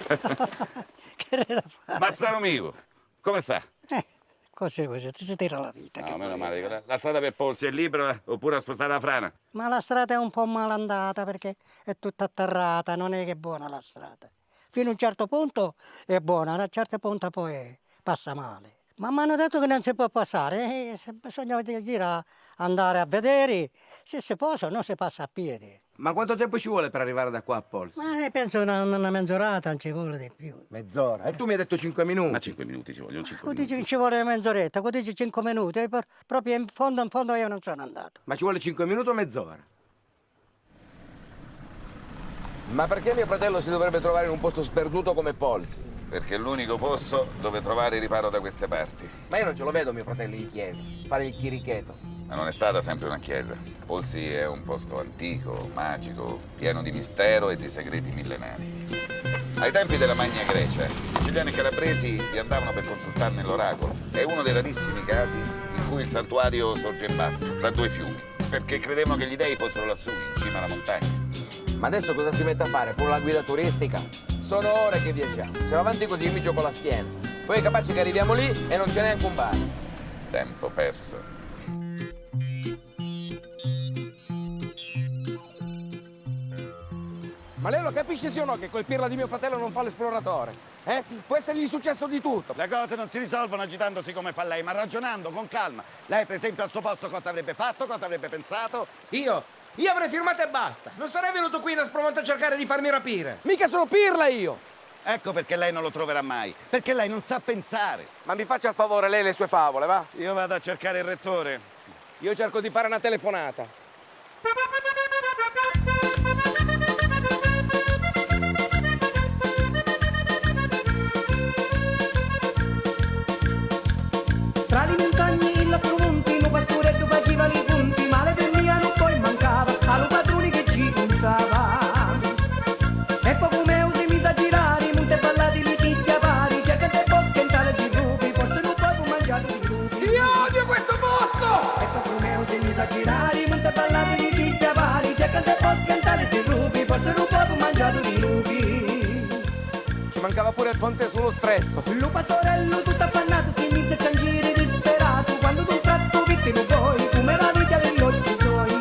Speaker 18: Mazzaro mio, come sta?
Speaker 27: Eh, così così, ti si tira la vita.
Speaker 18: No,
Speaker 27: che
Speaker 18: meno male. La, la strada per Polsi è libera oppure a spostare la frana?
Speaker 27: Ma la strada è un po' malandata perché è tutta atterrata, non è che è buona la strada. Fino a un certo punto è buona, a un certo punto poi passa male. Ma mi hanno detto che non si può passare, eh, bisogna girare, andare a vedere se si può o no si passa a piedi.
Speaker 7: Ma quanto tempo ci vuole per arrivare da qua a Polsi?
Speaker 27: Ma eh, penso una, una mezz'orata, non ci vuole di più.
Speaker 7: Mezz'ora? E tu mi hai detto 5 minuti?
Speaker 18: Ma 5 minuti ci vogliono 5
Speaker 27: Tu dici che ci vuole mezz'oretta, tu dici 5 minuti, e per- proprio in fondo, in fondo io non sono andato.
Speaker 7: Ma ci vuole 5 minuti o mezz'ora? Ma perché mio fratello si dovrebbe trovare in un posto sperduto come Polsi?
Speaker 18: Perché è l'unico posto dove trovare riparo da queste parti.
Speaker 7: Ma io non ce lo vedo mio fratello in chiesa, fare il chirichetto.
Speaker 18: Ma non è stata sempre una chiesa. Polsi è un posto antico, magico, pieno di mistero e di segreti millenari. Ai tempi della Magna Grecia, i siciliani e calabresi vi andavano per consultarne l'oracolo. È uno dei rarissimi casi in cui il santuario sorge in basso, tra due fiumi, perché credevano che gli dei fossero lassù, in cima alla montagna.
Speaker 7: Ma adesso cosa si mette a fare? Pure la guida turistica? Sono ore che viaggiamo. Se va avanti così mi gioco la schiena. Poi è capace che arriviamo lì e non c'è neanche un bar.
Speaker 18: Tempo perso.
Speaker 2: Ma lei lo capisce sì o no che quel pirla di mio fratello non fa l'esploratore? Eh? Può essergli successo di tutto.
Speaker 18: Le cose non si risolvono agitandosi come fa lei, ma ragionando con calma. Lei, per esempio, al suo posto cosa avrebbe fatto, cosa avrebbe pensato?
Speaker 2: Io? Io avrei firmato e basta. Non sarei venuto qui in Aspromonte a cercare di farmi rapire. Mica sono pirla io.
Speaker 18: Ecco perché lei non lo troverà mai. Perché lei non sa pensare.
Speaker 7: Ma mi faccia il favore lei le sue favole, va?
Speaker 18: Io vado a cercare il rettore.
Speaker 7: Io cerco di fare una telefonata. Ponte sullo stretto.
Speaker 1: Lo pastorello tutto affannato si mise a piangere disperato quando d'un tratto vittimo poi come la vita degli occhi suoi.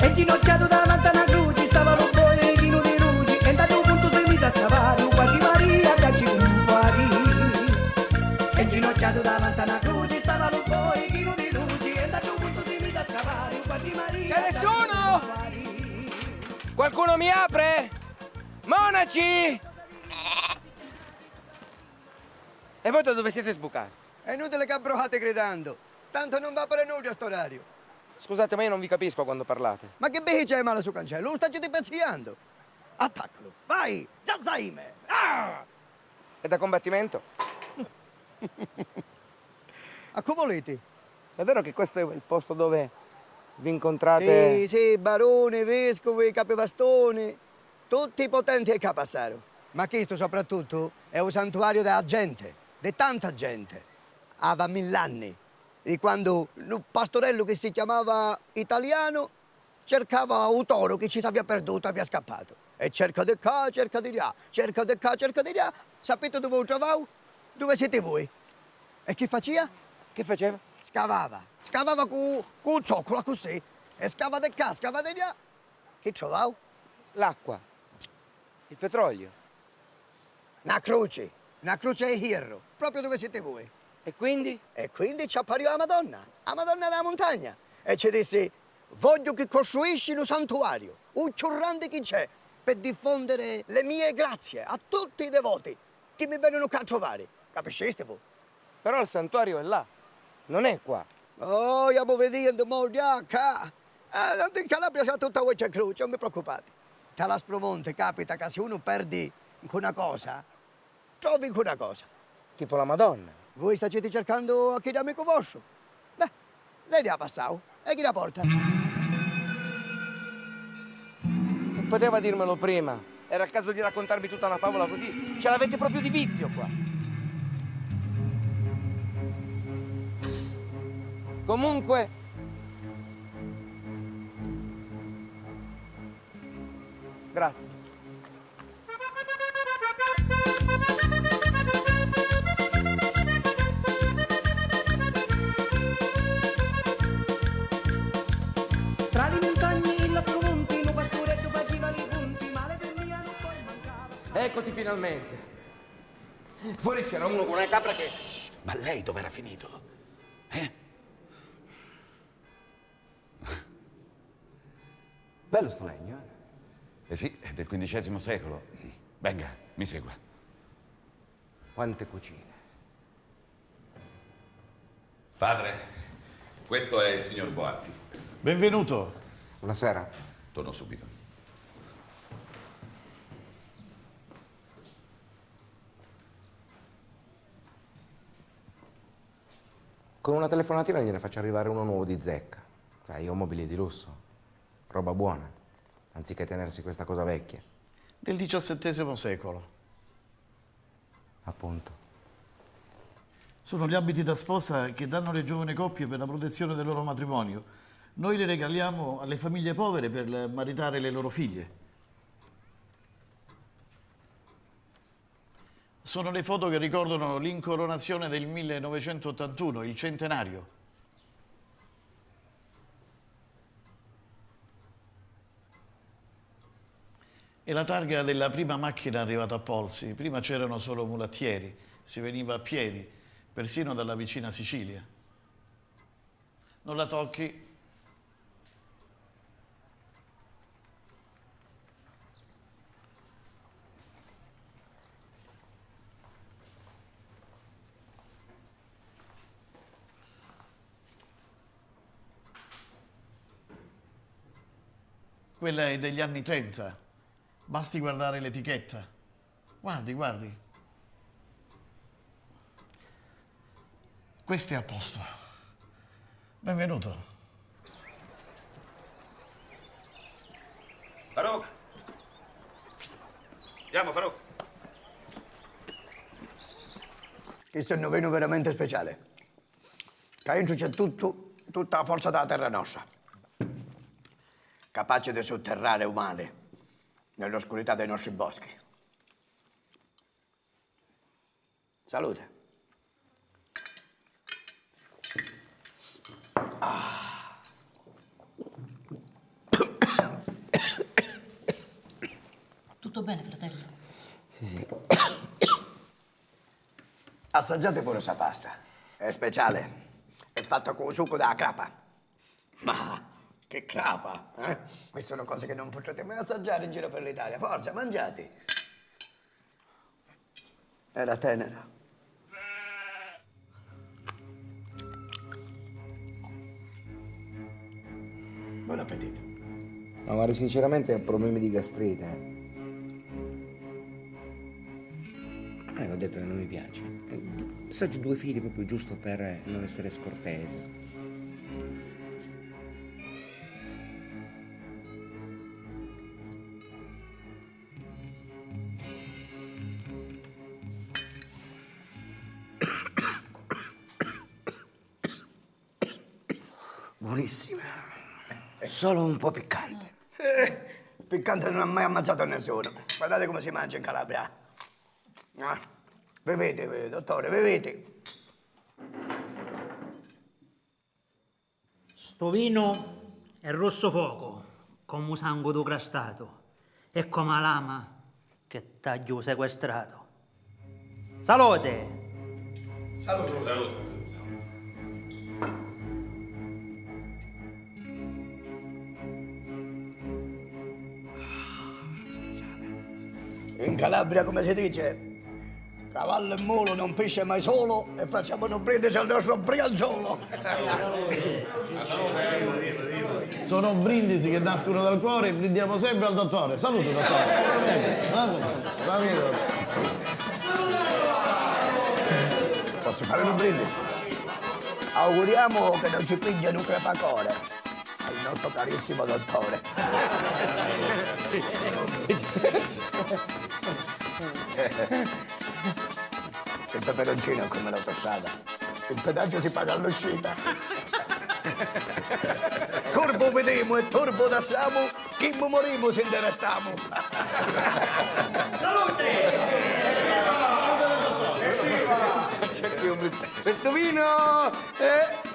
Speaker 1: E ginocchiato davanti a una croce stava lo chino di rugi e da un punto si mise a scavare qualche Maria che ci compari. E ginocchiato davanti a una croce stava lo di rugi e da un punto si mise a scavare Maria?
Speaker 2: Qualcuno mi apre? Monaci! E voi da dove siete sbucati?
Speaker 28: È inutile che abbroate gridando. Tanto non va per nulla a sto orario.
Speaker 7: Scusate, ma io non vi capisco quando parlate.
Speaker 28: Ma che behi c'è male sul cancello? Lo stai pezziando. Attaccalo. Vai! Zanzaime! Ah!
Speaker 7: È da combattimento?
Speaker 28: A come volete?
Speaker 7: È vero che questo è il posto dove vi incontrate?
Speaker 28: Sì, sì, barone, vescovi, capibastone, tutti i potenti che passano. Ma questo soprattutto è un santuario della gente, di tanta gente. Ava mill'anni, di quando il pastorello che si chiamava italiano cercava un toro che ci si aveva perduto, aveva scappato. E cerca di qua, cerca di là, cerca di qua, cerca di là. Sapete dove lo trovavo? Dove siete voi? E chi faceva?
Speaker 7: Che faceva?
Speaker 28: Scavava. Scavava con, con un zoccolo così. E scava di qua, scava di là. Che trovavo?
Speaker 7: L'acqua. Il petrolio.
Speaker 28: Una croce. Una croce di hierro. Proprio dove siete voi.
Speaker 7: E quindi?
Speaker 28: E quindi ci appariva la Madonna. La Madonna della montagna. E ci disse, voglio che costruisci un santuario. Un più grande che c'è. Per diffondere le mie grazie a tutti i devoti che mi vengono a trovare. Capisceste voi?
Speaker 7: Però il santuario è là. Non è qua.
Speaker 28: Oh, stiamo vedendo, mo, qua. Eh, in Calabria c'è tutta questa croce, non vi preoccupate. Tra la Spromonte capita che se uno perde una cosa, trovi una cosa.
Speaker 7: Tipo la Madonna.
Speaker 28: Voi state cercando a chi amico vostro? Beh, lei li ha passato. E chi la porta?
Speaker 7: E poteva dirmelo prima. Era il caso di raccontarmi tutta una favola così. Ce l'avete proprio di vizio qua. Comunque... Grazie.
Speaker 1: Tra le montagne la promonti, un pastoretto faceva i punti, male per mia non poi mancava.
Speaker 2: Eccoti finalmente. Fuori c'era uno con una capra che...
Speaker 18: Ma lei dove era finito? Eh?
Speaker 2: Bello sto legno, eh?
Speaker 18: Eh sì, è del XV secolo. Venga, mi segua.
Speaker 2: Quante cucine.
Speaker 18: Padre, questo è il signor Boatti.
Speaker 29: Benvenuto.
Speaker 2: Buonasera.
Speaker 18: Torno subito.
Speaker 7: Con una telefonatina gliene faccio arrivare uno nuovo di zecca. Sai, io ho mobili di lusso. Roba buona. Anziché tenersi questa cosa vecchia.
Speaker 29: Del XVII secolo.
Speaker 7: Appunto.
Speaker 29: Sono gli abiti da sposa che danno le giovani coppie per la protezione del loro matrimonio. Noi li regaliamo alle famiglie povere per maritare le loro figlie. Sono le foto che ricordano l'incoronazione del 1981, il centenario. E la targa della prima macchina arrivata a Polsi. Prima c'erano solo mulattieri, si veniva a piedi, persino dalla vicina Sicilia. Non la tocchi, Quella è degli anni 30. Basti guardare l'etichetta. Guardi, guardi. Questo è a posto. Benvenuto.
Speaker 18: Farouk! Andiamo, Farouk.
Speaker 28: Questo è un noveno veramente speciale. Dentro c'è tutto, tutta la forza della terra nostra. Capace di sotterrare umane nell'oscurità dei nostri boschi. Salute. Ah.
Speaker 30: Tutto bene, fratello?
Speaker 7: Sì, sì.
Speaker 28: Assaggiate pure questa pasta. È speciale. È fatta con succo da crapa. Ma che crapa, eh? Queste sono cose che non potrete mai assaggiare in giro per l'Italia. Forza, mangiate. Era tenera. Buon appetito.
Speaker 7: Ma guarda, sinceramente ho problemi di gastrite. eh. Eh, ho detto che non mi piace. Eh, Assaggio due fili proprio giusto per non essere scortese. Solo un po' piccante.
Speaker 28: Eh, piccante non ha mai ammazzato nessuno. Guardate come si mangia in Calabria. Ah, bevete, bevete, dottore, bevete.
Speaker 21: Sto vino è rosso fuoco, come sangue do crastato, e come la lama che taglio sequestrato. Salute!
Speaker 18: Salute. Salute.
Speaker 28: In Calabria, come si dice, cavallo e mulo non pisce mai solo e facciamo un brindisi al nostro brianzolo.
Speaker 29: Sono brindisi che nascono dal cuore e brindiamo sempre al dottore. Salute, dottore.
Speaker 28: Posso fare un brindisi? Auguriamo che non ci piglia un crepacore nostro carissimo dottore. Il peperoncino è come l'autostrada. Il pedaggio si paga all'uscita. Turbo vediamo e turbo dassiamo, chi morimo se ne restiamo.
Speaker 2: Questo vino!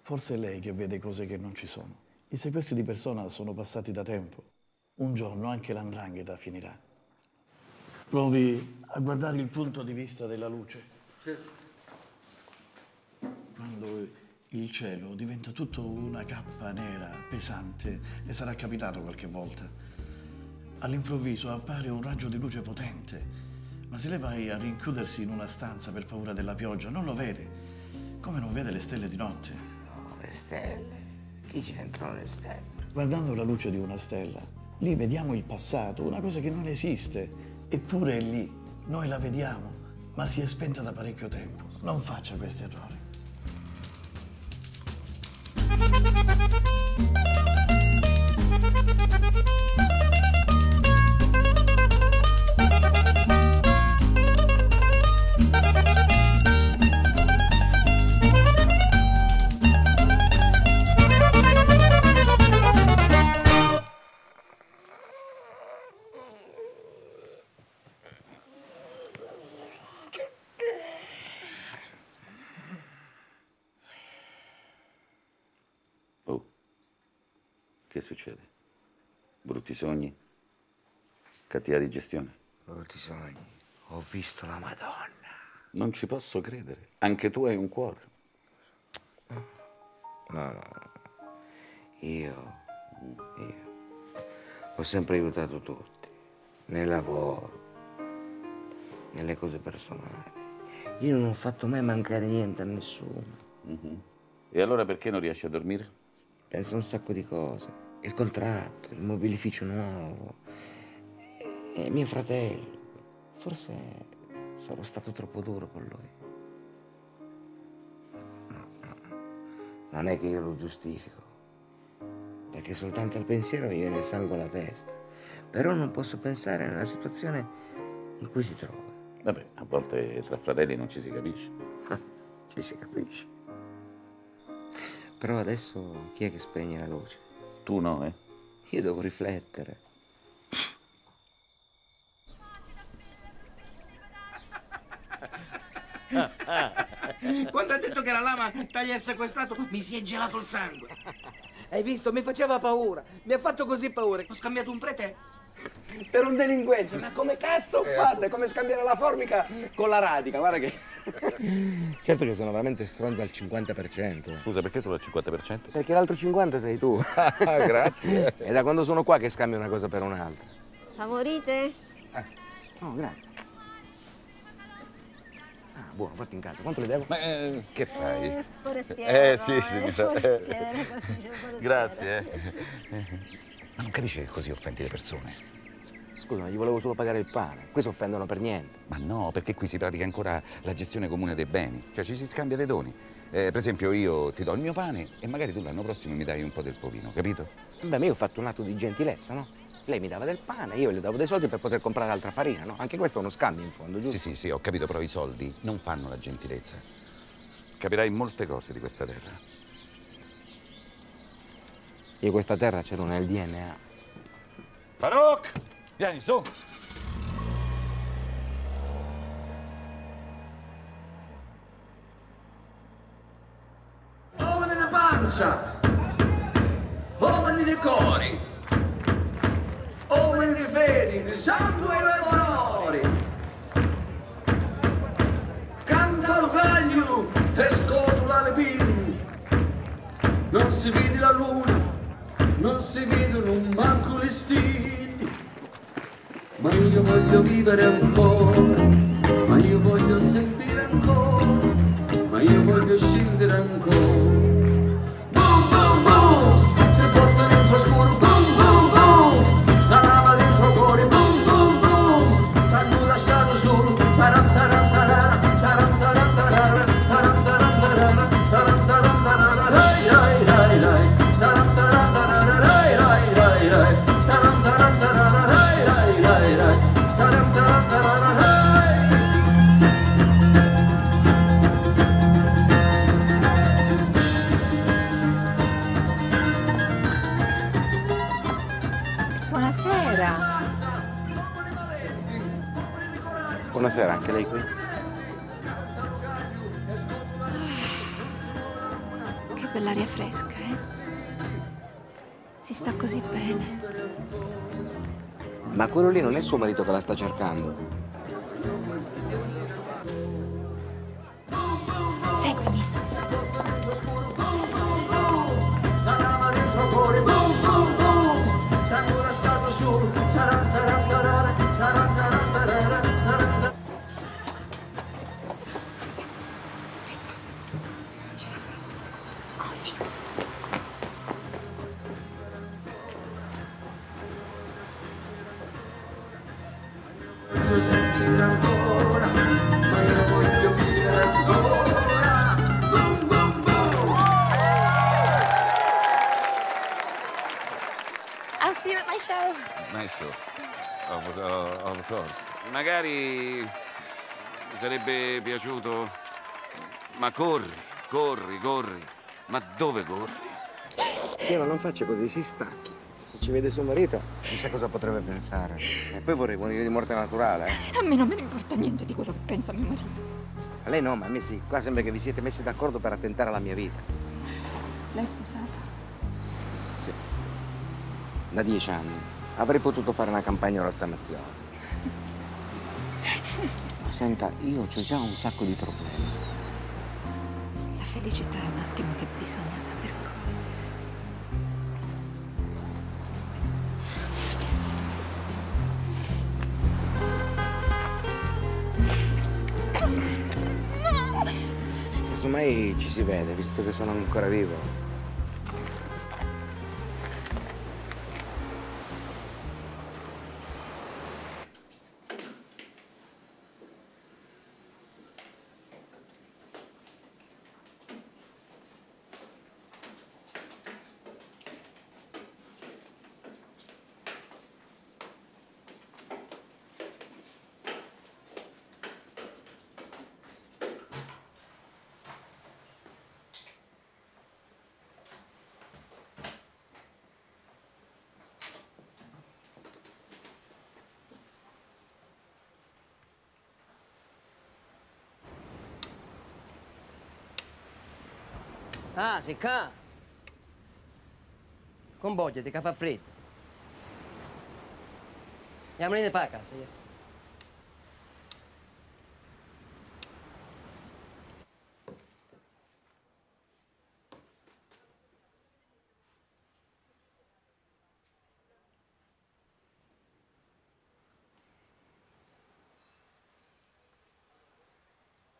Speaker 29: Forse è lei che vede cose che non ci sono. I sequestri di persona sono passati da tempo. Un giorno anche l'andrangheta finirà. Provi a guardare il punto di vista della luce. Quando il cielo diventa tutto una cappa nera, pesante, le sarà capitato qualche volta. All'improvviso appare un raggio di luce potente, ma se lei vai a rinchiudersi in una stanza per paura della pioggia, non lo vede, come non vede le stelle di notte.
Speaker 7: No, le stelle. Chi c'entrano le stelle?
Speaker 29: Guardando la luce di una stella, lì vediamo il passato, una cosa che non esiste, eppure è lì. Noi la vediamo, ma si è spenta da parecchio tempo. Non faccia questi errori.
Speaker 18: Che succede? Brutti sogni? Cattiva digestione?
Speaker 7: Brutti sogni. Ho visto la Madonna.
Speaker 18: Non ci posso credere. Anche tu hai un cuore.
Speaker 7: No, io, io ho sempre aiutato tutti, nel lavoro, nelle cose personali. Io non ho fatto mai mancare niente a nessuno.
Speaker 18: Mhm. E allora perché non riesci a dormire?
Speaker 7: Penso a un sacco di cose. Il contratto, il mobilificio nuovo, e mio fratello. Forse sarò stato troppo duro con lui. No, no. Non è che io lo giustifico, perché soltanto al pensiero mi viene il sangue alla testa. Però non posso pensare nella situazione in cui si trova.
Speaker 18: Vabbè, a volte tra fratelli non ci si capisce.
Speaker 7: Ci si capisce. Però adesso chi è che spegne la luce?
Speaker 18: Tu no, eh?
Speaker 7: Io devo riflettere.
Speaker 31: Quando ha detto che la lama taglia il sequestrato, mi si è gelato il sangue. Hai visto? Mi faceva paura. Mi ha fatto così paura. Ho scambiato un prete per un delinquente. Ma come cazzo ho fatto? È come scambiare la formica con la radica. Guarda che...
Speaker 7: Certo che sono veramente stronzo al 50%.
Speaker 18: Scusa, perché solo al 50%?
Speaker 7: Perché l'altro 50 sei tu.
Speaker 18: Grazie.
Speaker 7: È da quando sono qua che scambio una cosa per un'altra.
Speaker 32: Favorite?
Speaker 7: Oh, grazie. Ah, buono, fatti in casa. Quanto le devo?
Speaker 18: Ma eh, che fai?
Speaker 32: Eh, forestiere,
Speaker 18: Eh, sì,
Speaker 32: no,
Speaker 18: sì,
Speaker 32: eh,
Speaker 18: mi fa-
Speaker 32: forestiere, forestiere.
Speaker 18: Grazie. eh. Ma non capisci che così offendi le persone?
Speaker 7: Scusa, ma gli volevo solo pagare il pane. Qui si offendono per niente.
Speaker 18: Ma no, perché qui si pratica ancora la gestione comune dei beni. Cioè ci si scambia dei doni. Eh, per esempio io ti do il mio pane e magari tu l'anno prossimo mi dai un po' del povino, capito?
Speaker 7: Beh, ma io ho fatto un atto di gentilezza, no? Lei mi dava del pane, io le davo dei soldi per poter comprare altra farina, no? Anche questo è uno scambio in fondo, giusto?
Speaker 18: Sì, sì, sì, ho capito, però i soldi non fanno la gentilezza. Capirai molte cose di questa terra.
Speaker 7: Io questa terra ce l'ho nel DNA.
Speaker 18: Farouk! Vieni, su!
Speaker 31: Uomini di panza! Uomini di cori! Uomini di fedi, di sangue e onori! Canta il gaglio e scotula le pinne! Non si vede la luna, non si vedono manco le stelle! Ma io voglio vivere ancora, ma io voglio sentire ancora, ma io voglio scendere ancora.
Speaker 33: Buonasera,
Speaker 7: anche lei qui?
Speaker 33: Che
Speaker 22: quell'aria fresca, eh? Si sta così bene.
Speaker 7: Ma quello lì non è suo marito che la sta cercando.
Speaker 18: Magari mi sarebbe piaciuto. Ma corri, corri, corri. Ma dove corri?
Speaker 7: Sì, ma non faccia così, si stacchi. Se ci vede suo marito, chissà cosa potrebbe pensare. E poi vorrei morire di morte naturale, eh.
Speaker 22: A me non me ne importa niente di quello che pensa mio marito.
Speaker 7: A lei no, ma a me sì. Qua sembra che vi siete messi d'accordo per attentare alla mia vita.
Speaker 22: L'hai sposato?
Speaker 7: Sì. Da dieci anni. Avrei potuto fare una campagna di rottamazione. Senta, io ho già un sacco di problemi.
Speaker 22: La felicità è un attimo che bisogna saper cogliere.
Speaker 7: Casomai ci si vede, visto che sono ancora vivo.
Speaker 23: Ah, sei qua. Convogliati che fa freddo. Andiamo in pa' casa.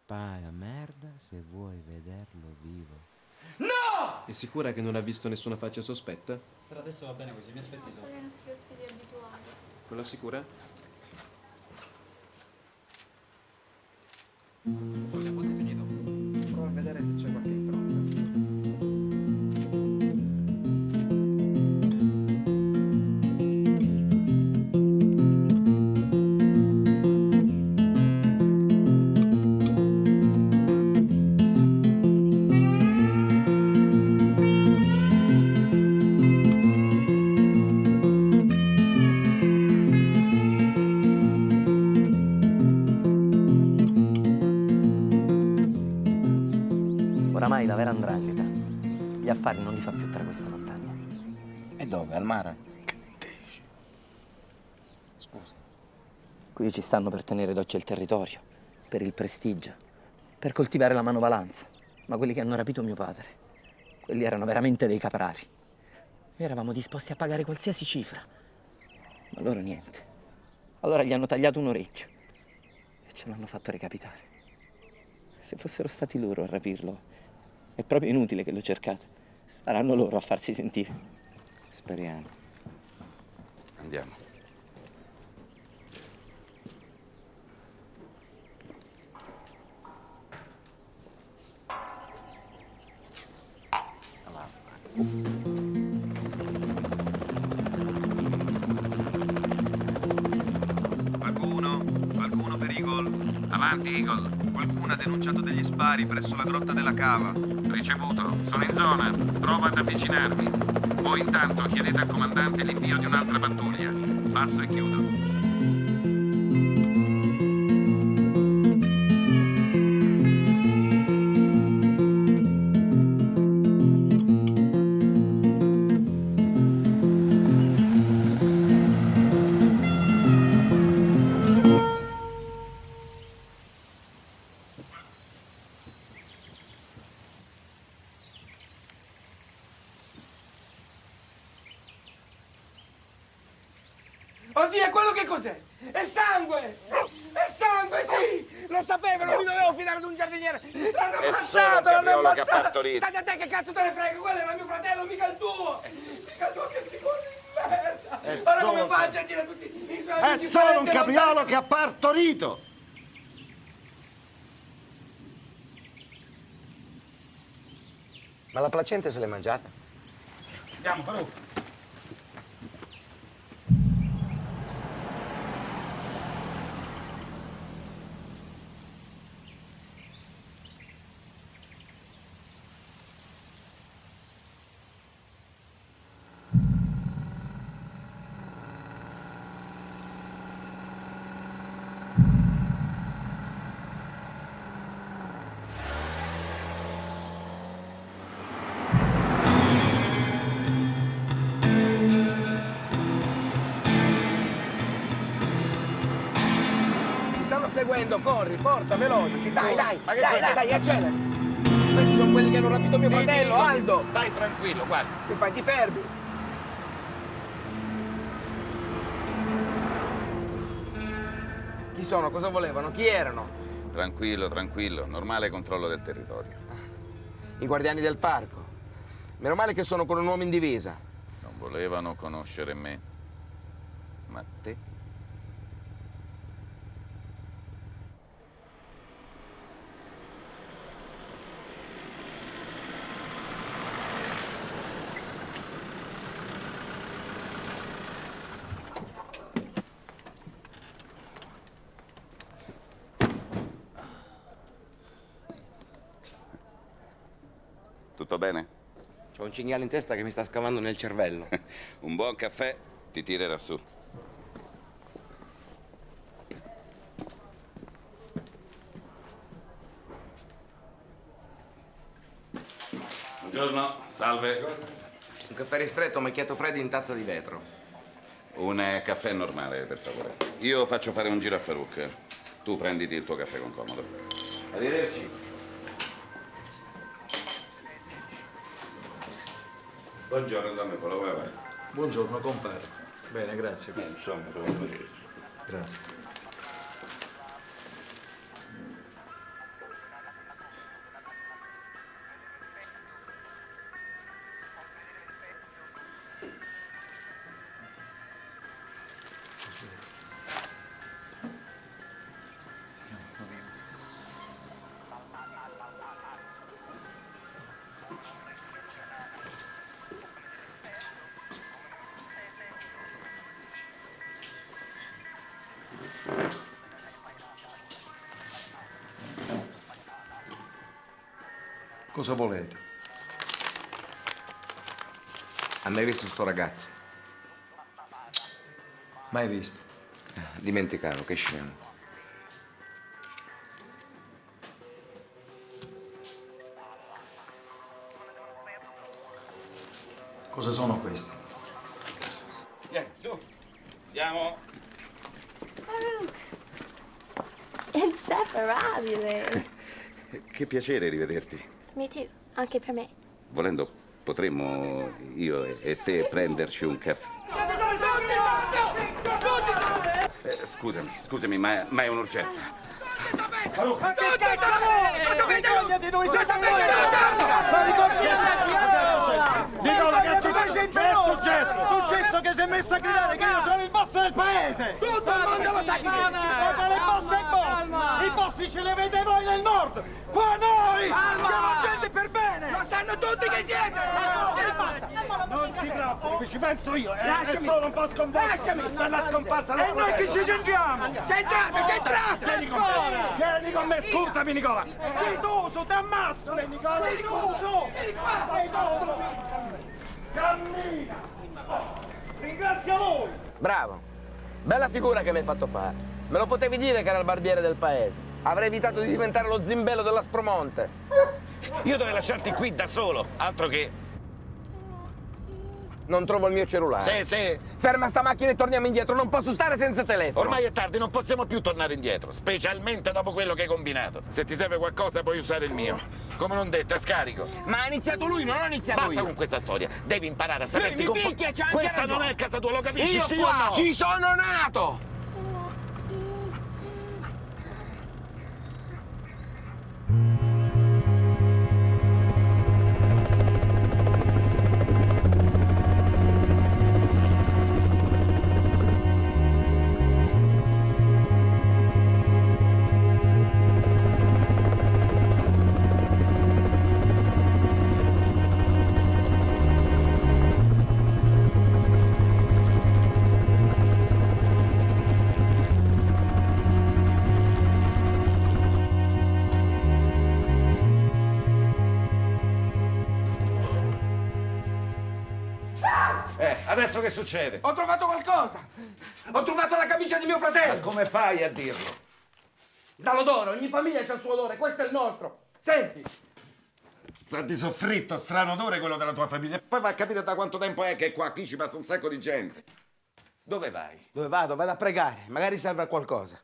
Speaker 7: Paga merda se vuoi vederlo vivo.
Speaker 34: È sicura che non ha visto nessuna faccia sospetta?
Speaker 35: Per adesso va bene così, mi aspetti
Speaker 33: Sono i nostri ospiti abituali.
Speaker 34: Quella sicura?
Speaker 7: Prova dove? Al mare?
Speaker 23: Scusa. Qui ci stanno per tenere d'occhio il territorio, per il prestigio, per coltivare la manovalanza. Ma quelli che hanno rapito mio padre, quelli erano veramente dei caprari. Noi eravamo disposti a pagare qualsiasi cifra. Ma loro niente. Allora gli hanno tagliato un orecchio e ce l'hanno fatto recapitare. Se fossero stati loro a rapirlo, è proprio inutile che lo cercate. Saranno loro a farsi sentire.
Speaker 7: Speriamo.
Speaker 18: Andiamo.
Speaker 26: Qualcuno? Qualcuno per Eagle? Avanti, Eagle. Qualcuno ha denunciato degli spari presso la grotta della cava.
Speaker 18: Ricevuto. Sono in zona. Provo ad avvicinarmi. Voi intanto chiedete al comandante l'invio di un'altra pattuglia. Passo e chiudo.
Speaker 7: Placenta se l'è mangiata?
Speaker 18: Andiamo, Farù.
Speaker 16: Corri, forza, veloce! Dai, dai, dai,
Speaker 18: cos'è?
Speaker 16: dai, dai, accelera! Questi sono quelli che hanno rapito mio fratello, Aldo!
Speaker 18: Stai tranquillo, guarda.
Speaker 16: Che fai, ti fermi? Chi sono? Cosa volevano? Chi erano?
Speaker 18: Tranquillo, tranquillo. Normale controllo del territorio.
Speaker 16: I guardiani del parco. Meno male che sono con un uomo in divisa.
Speaker 18: Non volevano conoscere me. Ma te? Tutto bene?
Speaker 7: C'ho un cinghiale in testa che mi sta scavando nel cervello.
Speaker 18: Un buon caffè ti tirerà su. Buongiorno, salve.
Speaker 7: Un caffè ristretto, macchiato freddo in tazza di vetro.
Speaker 18: Un eh, caffè normale, per favore. Io faccio fare un giro a Farouk. Tu prenditi il tuo caffè con comodo. Arrivederci. Buongiorno, Don Polo, come va?
Speaker 36: Buongiorno, compare. Bene, grazie.
Speaker 18: Eh, insomma, come così.
Speaker 36: Grazie. Cosa volete?
Speaker 7: Ha mai visto sto ragazzo?
Speaker 36: Mai visto.
Speaker 7: Dimenticavo, che scemo.
Speaker 36: Cosa sono questi?
Speaker 18: Vieni, su. Andiamo.
Speaker 33: È inseparabile.
Speaker 18: Che piacere rivederti.
Speaker 33: Me too, anche per me.
Speaker 18: Volendo, potremmo io e- e te prenderci un caffè. Eh, scusami, scusami, ma, ma è un'urgenza.
Speaker 16: Ma che cazzo vuoi? Cosa Vergognati dove sei Ma ricordiamo!
Speaker 29: Nicola, che è successo?
Speaker 16: sempre
Speaker 29: Che è
Speaker 16: noi!
Speaker 29: successo?
Speaker 16: Successo che si è messo a gridare che io sono il boss del paese! Tutto il mondo lo sa chi sei! Il boss è il boss! I boss ce li avete voi nel nord! Qua noi! Siamo gente per bene! Lo sanno tutti che siete!
Speaker 29: Non si preoccupi, ci penso io. È,
Speaker 16: Lasciami.
Speaker 29: solo un po' sconvolto
Speaker 16: Lasciami.
Speaker 29: per la scomparsa
Speaker 16: E noi chi ci c'entriamo? C'entrate, c'entrate!
Speaker 29: Vieni con me, vieni con me, scusami Nicola.
Speaker 16: Fiduso, ti ammazzo!
Speaker 29: Nicola.
Speaker 16: Fiduso! Fiduso!
Speaker 29: Cammina.
Speaker 16: Ringrazio voi! Bravo! Bella figura che mi hai fatto fare. Me lo potevi dire che era il barbiere del paese. Avrei evitato di diventare lo zimbello dell'Aspromonte.
Speaker 18: Io dovrei lasciarti qui da solo, altro che...
Speaker 7: Non trovo il mio cellulare.
Speaker 18: Sì, sì.
Speaker 7: Ferma sta macchina e torniamo indietro. Non posso stare senza telefono.
Speaker 18: Ormai è tardi, non possiamo più tornare indietro, specialmente dopo quello che hai combinato. Se ti serve qualcosa puoi usare il mio. Come non detto, è scarico.
Speaker 7: Ma ha iniziato lui, non ho iniziato
Speaker 18: Basta
Speaker 7: io.
Speaker 18: con questa storia. Devi imparare a
Speaker 7: Lui
Speaker 18: saperti
Speaker 7: mi
Speaker 18: compo-
Speaker 7: picchia, c'ha anche
Speaker 18: Questa
Speaker 7: ragione.
Speaker 18: non è casa tua, lo capisci?
Speaker 7: Io
Speaker 18: sì
Speaker 7: qua
Speaker 18: no?
Speaker 7: ci sono nato.
Speaker 18: Che succede?
Speaker 7: Ho trovato qualcosa. Ho trovato la camicia di mio fratello.
Speaker 18: Ma come fai a dirlo?
Speaker 7: Dall'odore, ogni famiglia ha il suo odore, questo è il nostro. Senti.
Speaker 18: Sa di soffritto, strano odore quello della tua famiglia. Poi va a capire da quanto tempo è che qua qui ci passa un sacco di gente. Dove vai?
Speaker 7: Dove vado? Vado a pregare, magari serve a qualcosa.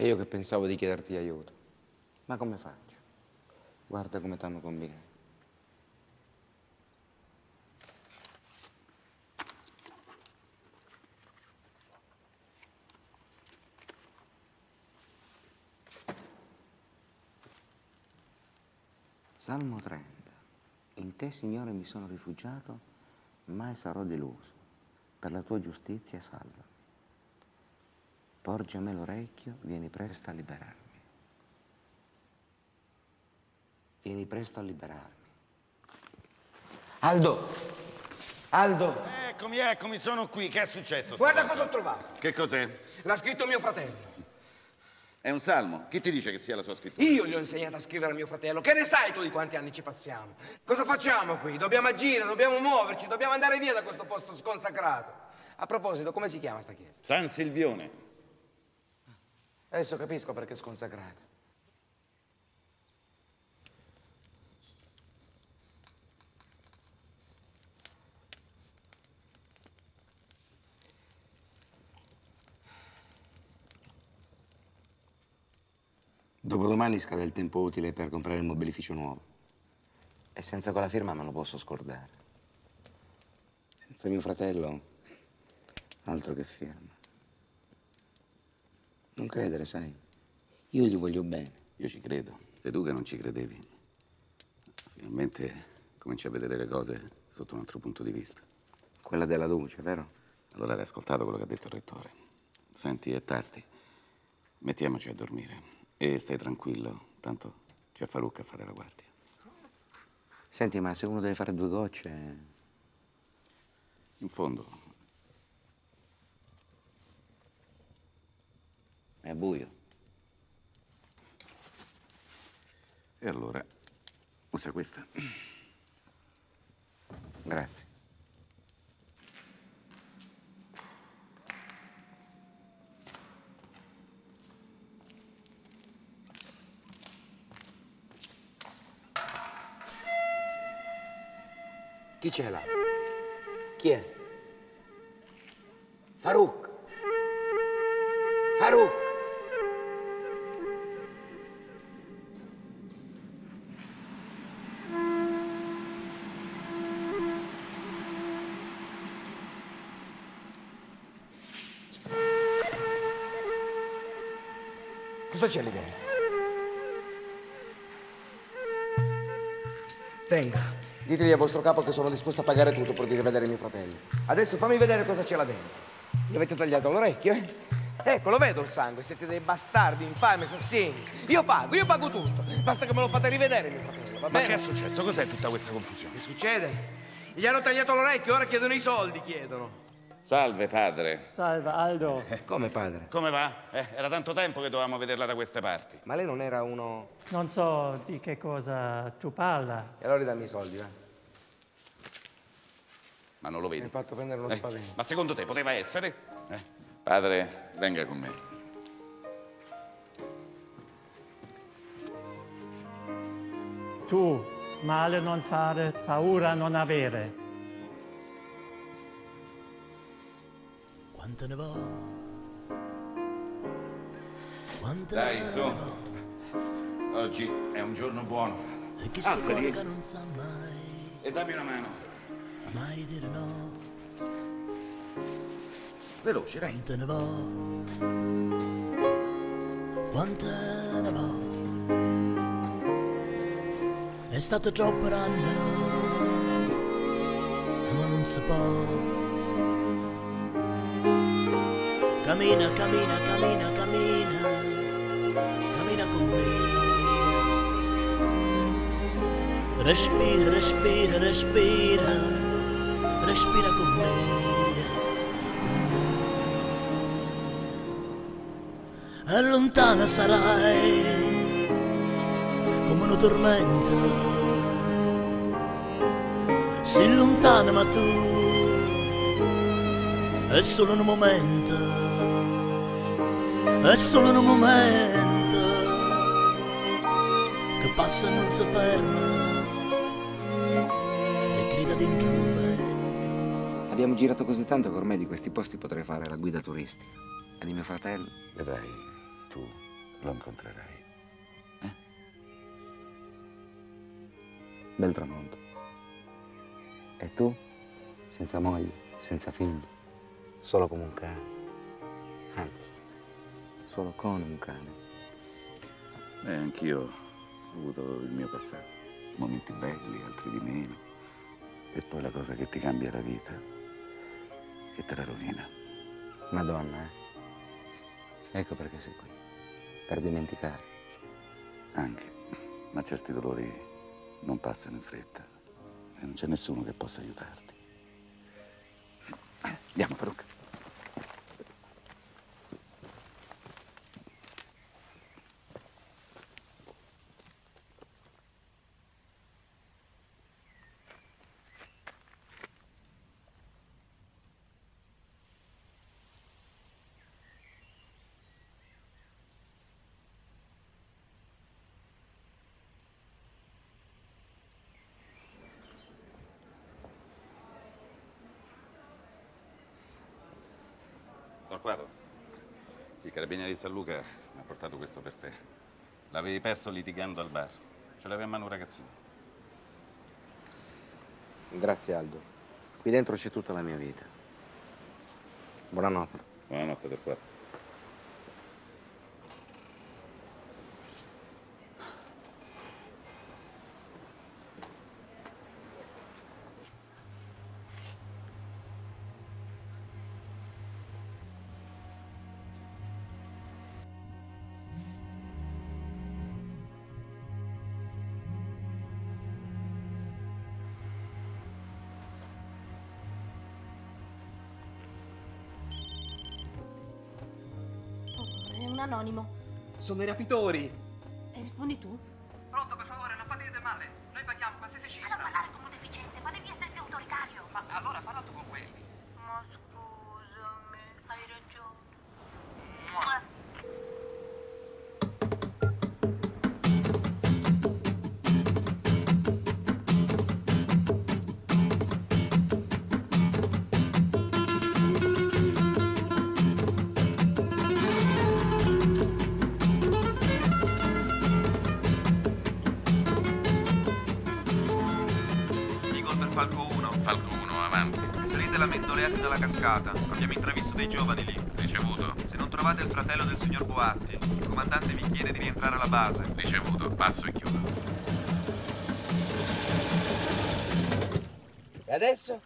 Speaker 37: E io che pensavo di chiederti aiuto. Ma come faccio? Guarda come t'hanno combinato. Salmo 30. In te, Signore, mi sono rifugiato, mai sarò deluso. Per la tua giustizia salvami. Porgi a me l'orecchio, vieni presto a liberarmi. Vieni presto a liberarmi. Aldo! Aldo!
Speaker 18: Eccomi, eccomi, sono qui. Che è successo?
Speaker 7: Guarda
Speaker 18: stavolta?
Speaker 7: cosa ho trovato.
Speaker 18: Che cos'è?
Speaker 7: L'ha scritto mio fratello.
Speaker 18: È un salmo. Chi ti dice che sia la sua scrittura?
Speaker 7: Io gli ho insegnato a scrivere a mio fratello. Che ne sai tu di quanti anni ci passiamo? Cosa facciamo qui? Dobbiamo agire, dobbiamo muoverci, dobbiamo andare via da questo posto sconsacrato. A proposito, come si chiama sta chiesa?
Speaker 18: San Silvione.
Speaker 7: Adesso capisco perché è sconsacrata.
Speaker 37: Dopodomani scade il tempo utile per comprare il mobilificio nuovo. E senza quella firma non lo posso scordare. Senza mio fratello, altro che firma. Non credere, sai. Io gli voglio bene.
Speaker 18: Io ci credo. Sei tu che non ci credevi. Finalmente cominci a vedere le cose sotto un altro punto di vista.
Speaker 37: Quella della luce, vero?
Speaker 18: Allora hai ascoltato quello che ha detto il rettore. Senti, è tardi. Mettiamoci a dormire. E stai tranquillo, tanto c'è Faruq a fare la guardia.
Speaker 37: Senti, ma se uno deve fare due gocce...
Speaker 18: In fondo,
Speaker 37: è buio.
Speaker 18: E allora, usa questa.
Speaker 37: Grazie.
Speaker 7: Chi c'è là? Chi è? Farouk. Cosa c'è lì dentro? Tenga. Ditegli a vostro capo che sono disposto a pagare tutto di rivedere mio fratello. Adesso fammi vedere cosa c'è là dentro. Gli avete tagliato l'orecchio, eh? Ecco, lo vedo il sangue, siete dei bastardi, infami, assassini. Io pago, io pago tutto. Basta che me lo fate rivedere, mio fratello, va
Speaker 18: Ma
Speaker 7: bene?
Speaker 18: che è successo? Cos'è tutta questa confusione?
Speaker 7: Che succede?
Speaker 2: Gli hanno tagliato l'orecchio, ora chiedono i soldi, chiedono.
Speaker 18: Salve, padre.
Speaker 27: Salve, Aldo.
Speaker 2: Come padre?
Speaker 18: Come va? Eh, era tanto tempo che dovevamo vederla da queste parti.
Speaker 2: Ma lei non era uno...
Speaker 27: Non so di che cosa tu parla.
Speaker 2: E allora dammi i soldi, va.
Speaker 18: Ma non lo vedi?
Speaker 2: Mi hai fatto prendere uno
Speaker 18: Eh,
Speaker 2: spavento.
Speaker 18: Ma secondo te poteva essere? Eh, Padre, venga con me.
Speaker 27: Tu, male non fare, paura non avere.
Speaker 1: Quante ne va? Quante
Speaker 18: Dai,
Speaker 1: ne va?
Speaker 18: Oggi è un giorno buono.
Speaker 1: E chi
Speaker 18: Alzati.
Speaker 1: cuore che non sa mai,
Speaker 18: E dammi una mano.
Speaker 1: mai dire no.
Speaker 18: Veloce, dai.
Speaker 1: Quante ne va? Quante ne va? È stato troppo eh, ma non si può. Cammina, cammina, cammina, cammina, cammina con me. Respira, respira, respira, respira con me. E lontana sarai come una tormenta. Sei lontana ma tu è solo un momento, è solo un momento che passa e non si ferma e grida dentro il vento.
Speaker 7: Abbiamo girato così tanto che ormai di questi posti potrei fare la guida turistica. E di mio fratello?
Speaker 18: Vedrai, tu lo incontrerai.
Speaker 7: Bel tramonto. E tu? Senza moglie, senza figli, solo come un cane. Anzi, solo con un cane.
Speaker 18: Beh, anch'io ho avuto il mio passato. Momenti belli, altri di meno. E poi la cosa che ti cambia la vita e te la rovina.
Speaker 7: Madonna, eh? Ecco perché sei qui. Per dimenticare.
Speaker 18: Anche. Ma certi dolori non passano in fretta. E non c'è nessuno che possa aiutarti. Andiamo, Faruk. Torquato, il carabiniere di San Luca mi ha portato questo per te. L'avevi perso litigando al bar. Ce l'aveva in mano un ragazzino.
Speaker 7: Grazie Aldo. Qui dentro c'è tutta la mia vita. Buonanotte.
Speaker 18: Buonanotte, Torquato.
Speaker 38: Sono i rapitori.
Speaker 30: E rispondi tu?
Speaker 26: Cascata. Abbiamo intravisto dei giovani lì.
Speaker 18: Ricevuto.
Speaker 26: Se non trovate il fratello del signor Boatti, il comandante vi chiede di rientrare alla base.
Speaker 18: Ricevuto. Passo e chiudo.
Speaker 2: E adesso?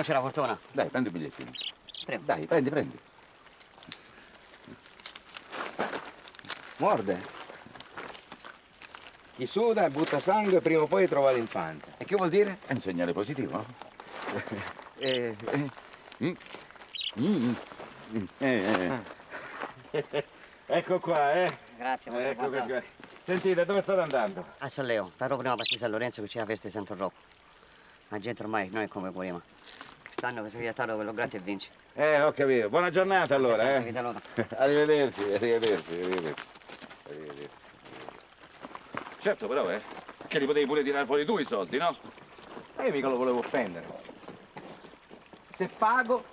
Speaker 39: Non c'è la fortuna?
Speaker 18: Dai, prendi un bigliettino.
Speaker 39: Prego.
Speaker 18: Dai, prendi, prendi.
Speaker 40: Morde. Chi suda e butta sangue prima o poi trova l'infante. E che vuol dire?
Speaker 18: È un segnale positivo, no? Eh, eh, mm, mm, mm, eh, eh. Ecco qua, eh.
Speaker 39: Grazie, molto
Speaker 18: Ecco qua. Sentite, dove state andando?
Speaker 39: A San Leo, però prima passi San Lorenzo che c'è la festa di Santo Rocco. La gente ormai non è come prima. Quest'anno che si è quello gratis e vinci.
Speaker 18: Eh, ho capito. Buona giornata allora, eh.
Speaker 39: saluto.
Speaker 18: Arrivederci, arrivederci, arrivederci. Arrivederci. Certo, però, eh. Che li potevi pure tirare fuori tu i soldi, no?
Speaker 40: Ma io mica lo volevo offendere. Se pago,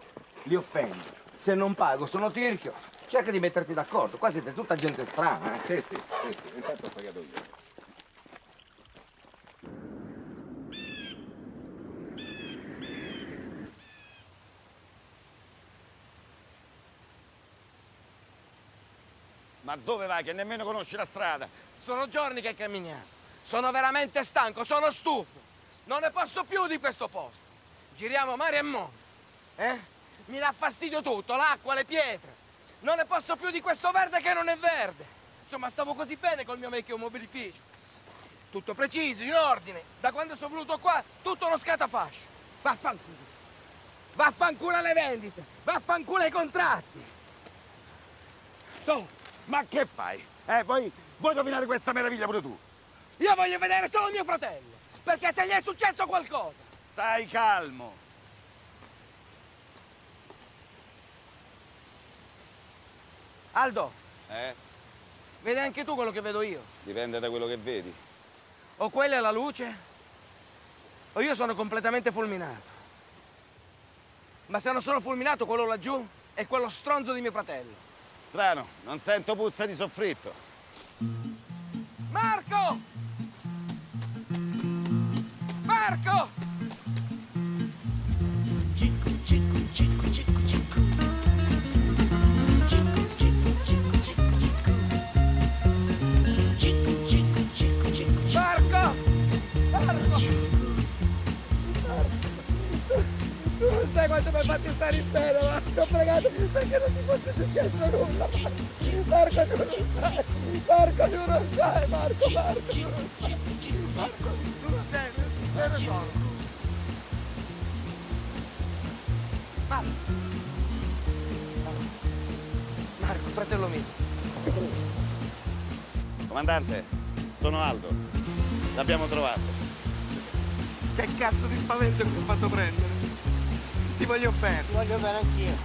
Speaker 40: li offendo. Se non pago, sono tirchio. Cerca di metterti d'accordo. Qua siete tutta gente strana, eh.
Speaker 18: Sì, sì, sì, sì. Intanto ho pagato io. Ma dove vai che nemmeno conosci la strada?
Speaker 7: Sono giorni che camminiamo. Sono veramente stanco, sono stufo. Non ne posso più di questo posto. Giriamo mare e mondo. Eh? Mi dà fastidio tutto, l'acqua, le pietre. Non ne posso più di questo verde che non è verde. Insomma, stavo così bene col mio vecchio mobilificio. Tutto preciso, in ordine. Da quando sono venuto qua, tutto uno scatafascio. Vaffanculo. Vaffanculo alle vendite. Vaffanculo ai contratti.
Speaker 18: Tu, ma che fai? Eh, vuoi, vuoi rovinare questa meraviglia pure tu?
Speaker 7: Io voglio vedere solo mio fratello. Perché se gli è successo qualcosa.
Speaker 18: Stai calmo.
Speaker 7: Aldo,
Speaker 18: Eh?
Speaker 7: vedi anche tu quello che vedo io.
Speaker 18: Dipende da quello che vedi.
Speaker 7: O quella è la luce, o io sono completamente fulminato. Ma se non sono fulminato, quello laggiù è quello stronzo di mio fratello.
Speaker 18: Strano, non sento puzza di soffritto.
Speaker 7: Marco! Marco! Quanto mi hai fatto stare in pena, ma ti ho pregato perché non ti fosse successo nulla. Marco, tu non sai. Marco, tu non sai, Marco, Marco, tu non sai. Marco, tu non sai, me ne sono. Marco. Marco, fratello mio.
Speaker 18: Comandante, sono Aldo. L'abbiamo trovato.
Speaker 7: Che cazzo di spavento mi ho fatto prendere? Ti voglio bene. Ti voglio bene anch'io.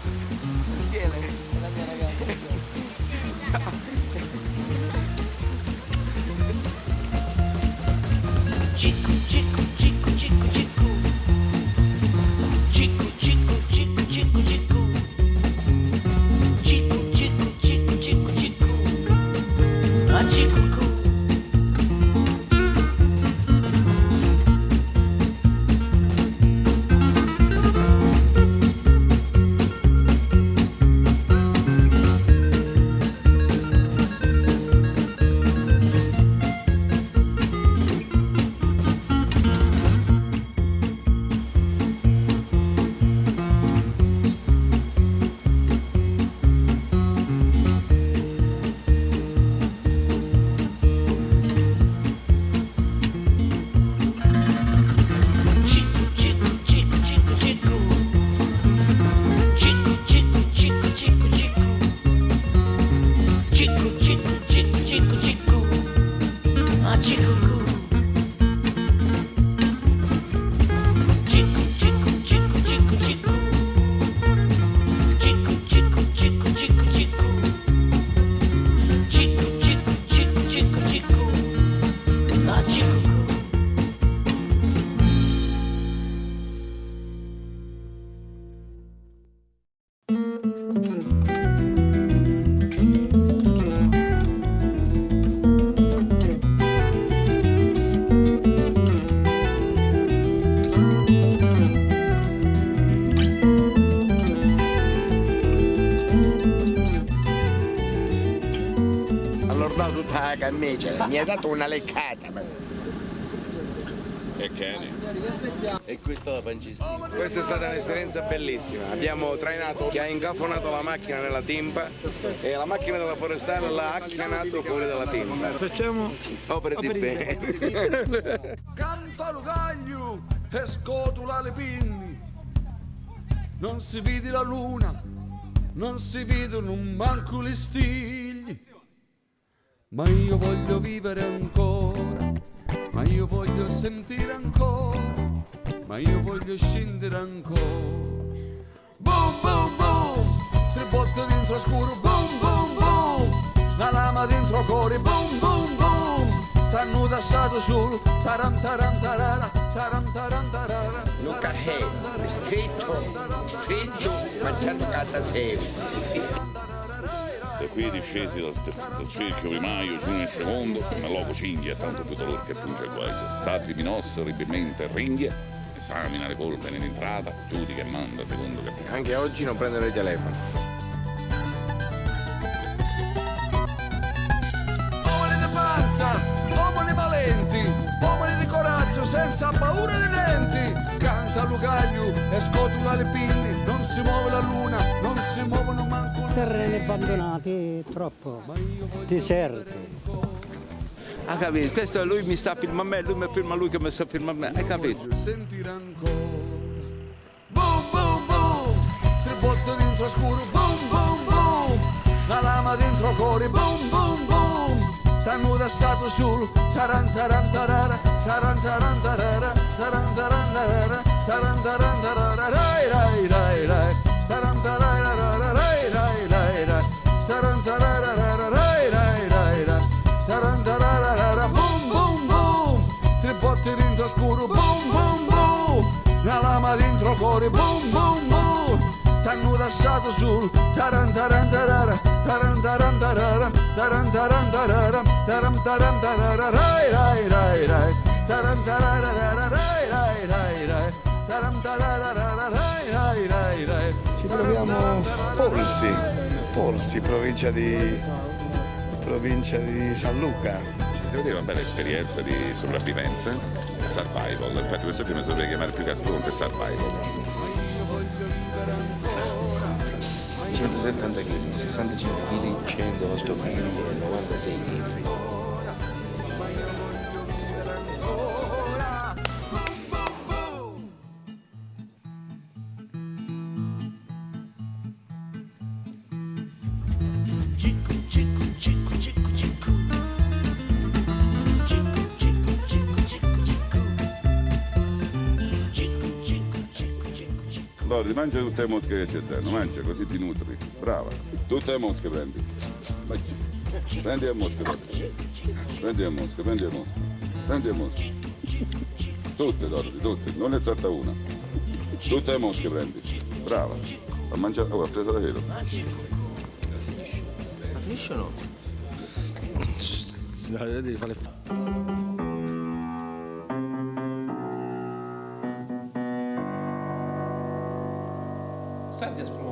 Speaker 7: Chi è lei? È la mia ragazza.
Speaker 1: Cicu, cicu, cicu, cicu, cicu. Cicu, cicu, cicu, cicu, cicu. Cicu, cicu, cicu, cicu, cicu. Ah, cicu,
Speaker 41: mi hai dato una leccata. ma-
Speaker 18: E Kenny?
Speaker 23: E questa la pancista.
Speaker 7: Questa è stata un'esperienza bellissima. Abbiamo trainato chi ha incafonato la macchina nella timpa e la macchina della forestale l'ha acchianato fuori dalla timpa. Facciamo opere di bene.
Speaker 31: Canta Lugaglio e scotula le pinni. Non si vede la luna, non si vedono manco le stigli. Ma io voglio vivere ancora, ma io voglio sentire ancora, ma io voglio scendere ancora. Boom, boom, boom, tre botte dentro scuro, boom, boom, boom, la lama dentro cuore, boom, boom, boom, t'hanno tassato solo, taran taran tarara, taran taran tarara.
Speaker 7: Un caffè, stretto, fritto, mangiando carta
Speaker 18: Da qui discesi dal, dal cerchio primario giù nel secondo, ma loco cinghia, tanto più dolore che punge il guaio. Stati minosso, ribilmente ringhia, esamina le polvere in entrata, giudica e manda secondo che...
Speaker 7: Anche oggi non prendono il telefono.
Speaker 31: Panza, uomini valenti, uomini di coraggio senza paura di denti. Canta Lugaglio e scotula le pinne, non si muove la luna, non si muovono manco le
Speaker 27: Terreni abbandonati, troppo. Deserti.
Speaker 23: Ha capito? Questo lui mi sta filmando a me, lui mi filma lui che mi sta filmando a me, hai capito?
Speaker 31: sentire ancora. Boom, boom, boom, tre botte dentro scuro, boom, boom, boom, la lama dentro cuore, boom, boom, T'hanno sul taran taran tarara. Taran taran tarara. Taran taran tarara. Taran taran tarara. Rai rai rai rai. Taran tarara rai rai rai rai. Taran tarara rai rai rai rai. Taran tarara boom boom boom tre botte dentro scuro. Boom boom boom la lama dentro cuore. Boom boom boom t'hanno tassato sul taran taran tarara, taran taran tarara, taran taran tarara, taran taran tarara, rai rai rai rai, taran tarara rai rai rai rai, taran tarara rai rai rai rai.
Speaker 29: Ci troviamo Polsi, Polsi, provincia di, provincia di San Luca.
Speaker 18: Devo dire una bella esperienza di sopravvivenza, survival. Infatti questo film si dovrebbe chiamare più che Asprunte Survival.
Speaker 1: 170 kg, 65 kg, 108 kg e 96 kg.
Speaker 18: Lori, mangia tutte le mosche che c'è dentro, mangia così ti nutri. Brava. Tutte le mosche prendi. Prendi le mosche. Prendi le mosche, prendi le mosche. Prendi le mosche. Tutte, Dorothy, tutte, non ne salta una. Tutte le mosche prendi. Brava. Ha mangiato, oh, ha preso davvero.
Speaker 1: Ma finisce o no?
Speaker 23: No, devi fare
Speaker 42: Senti a spumante questo, no?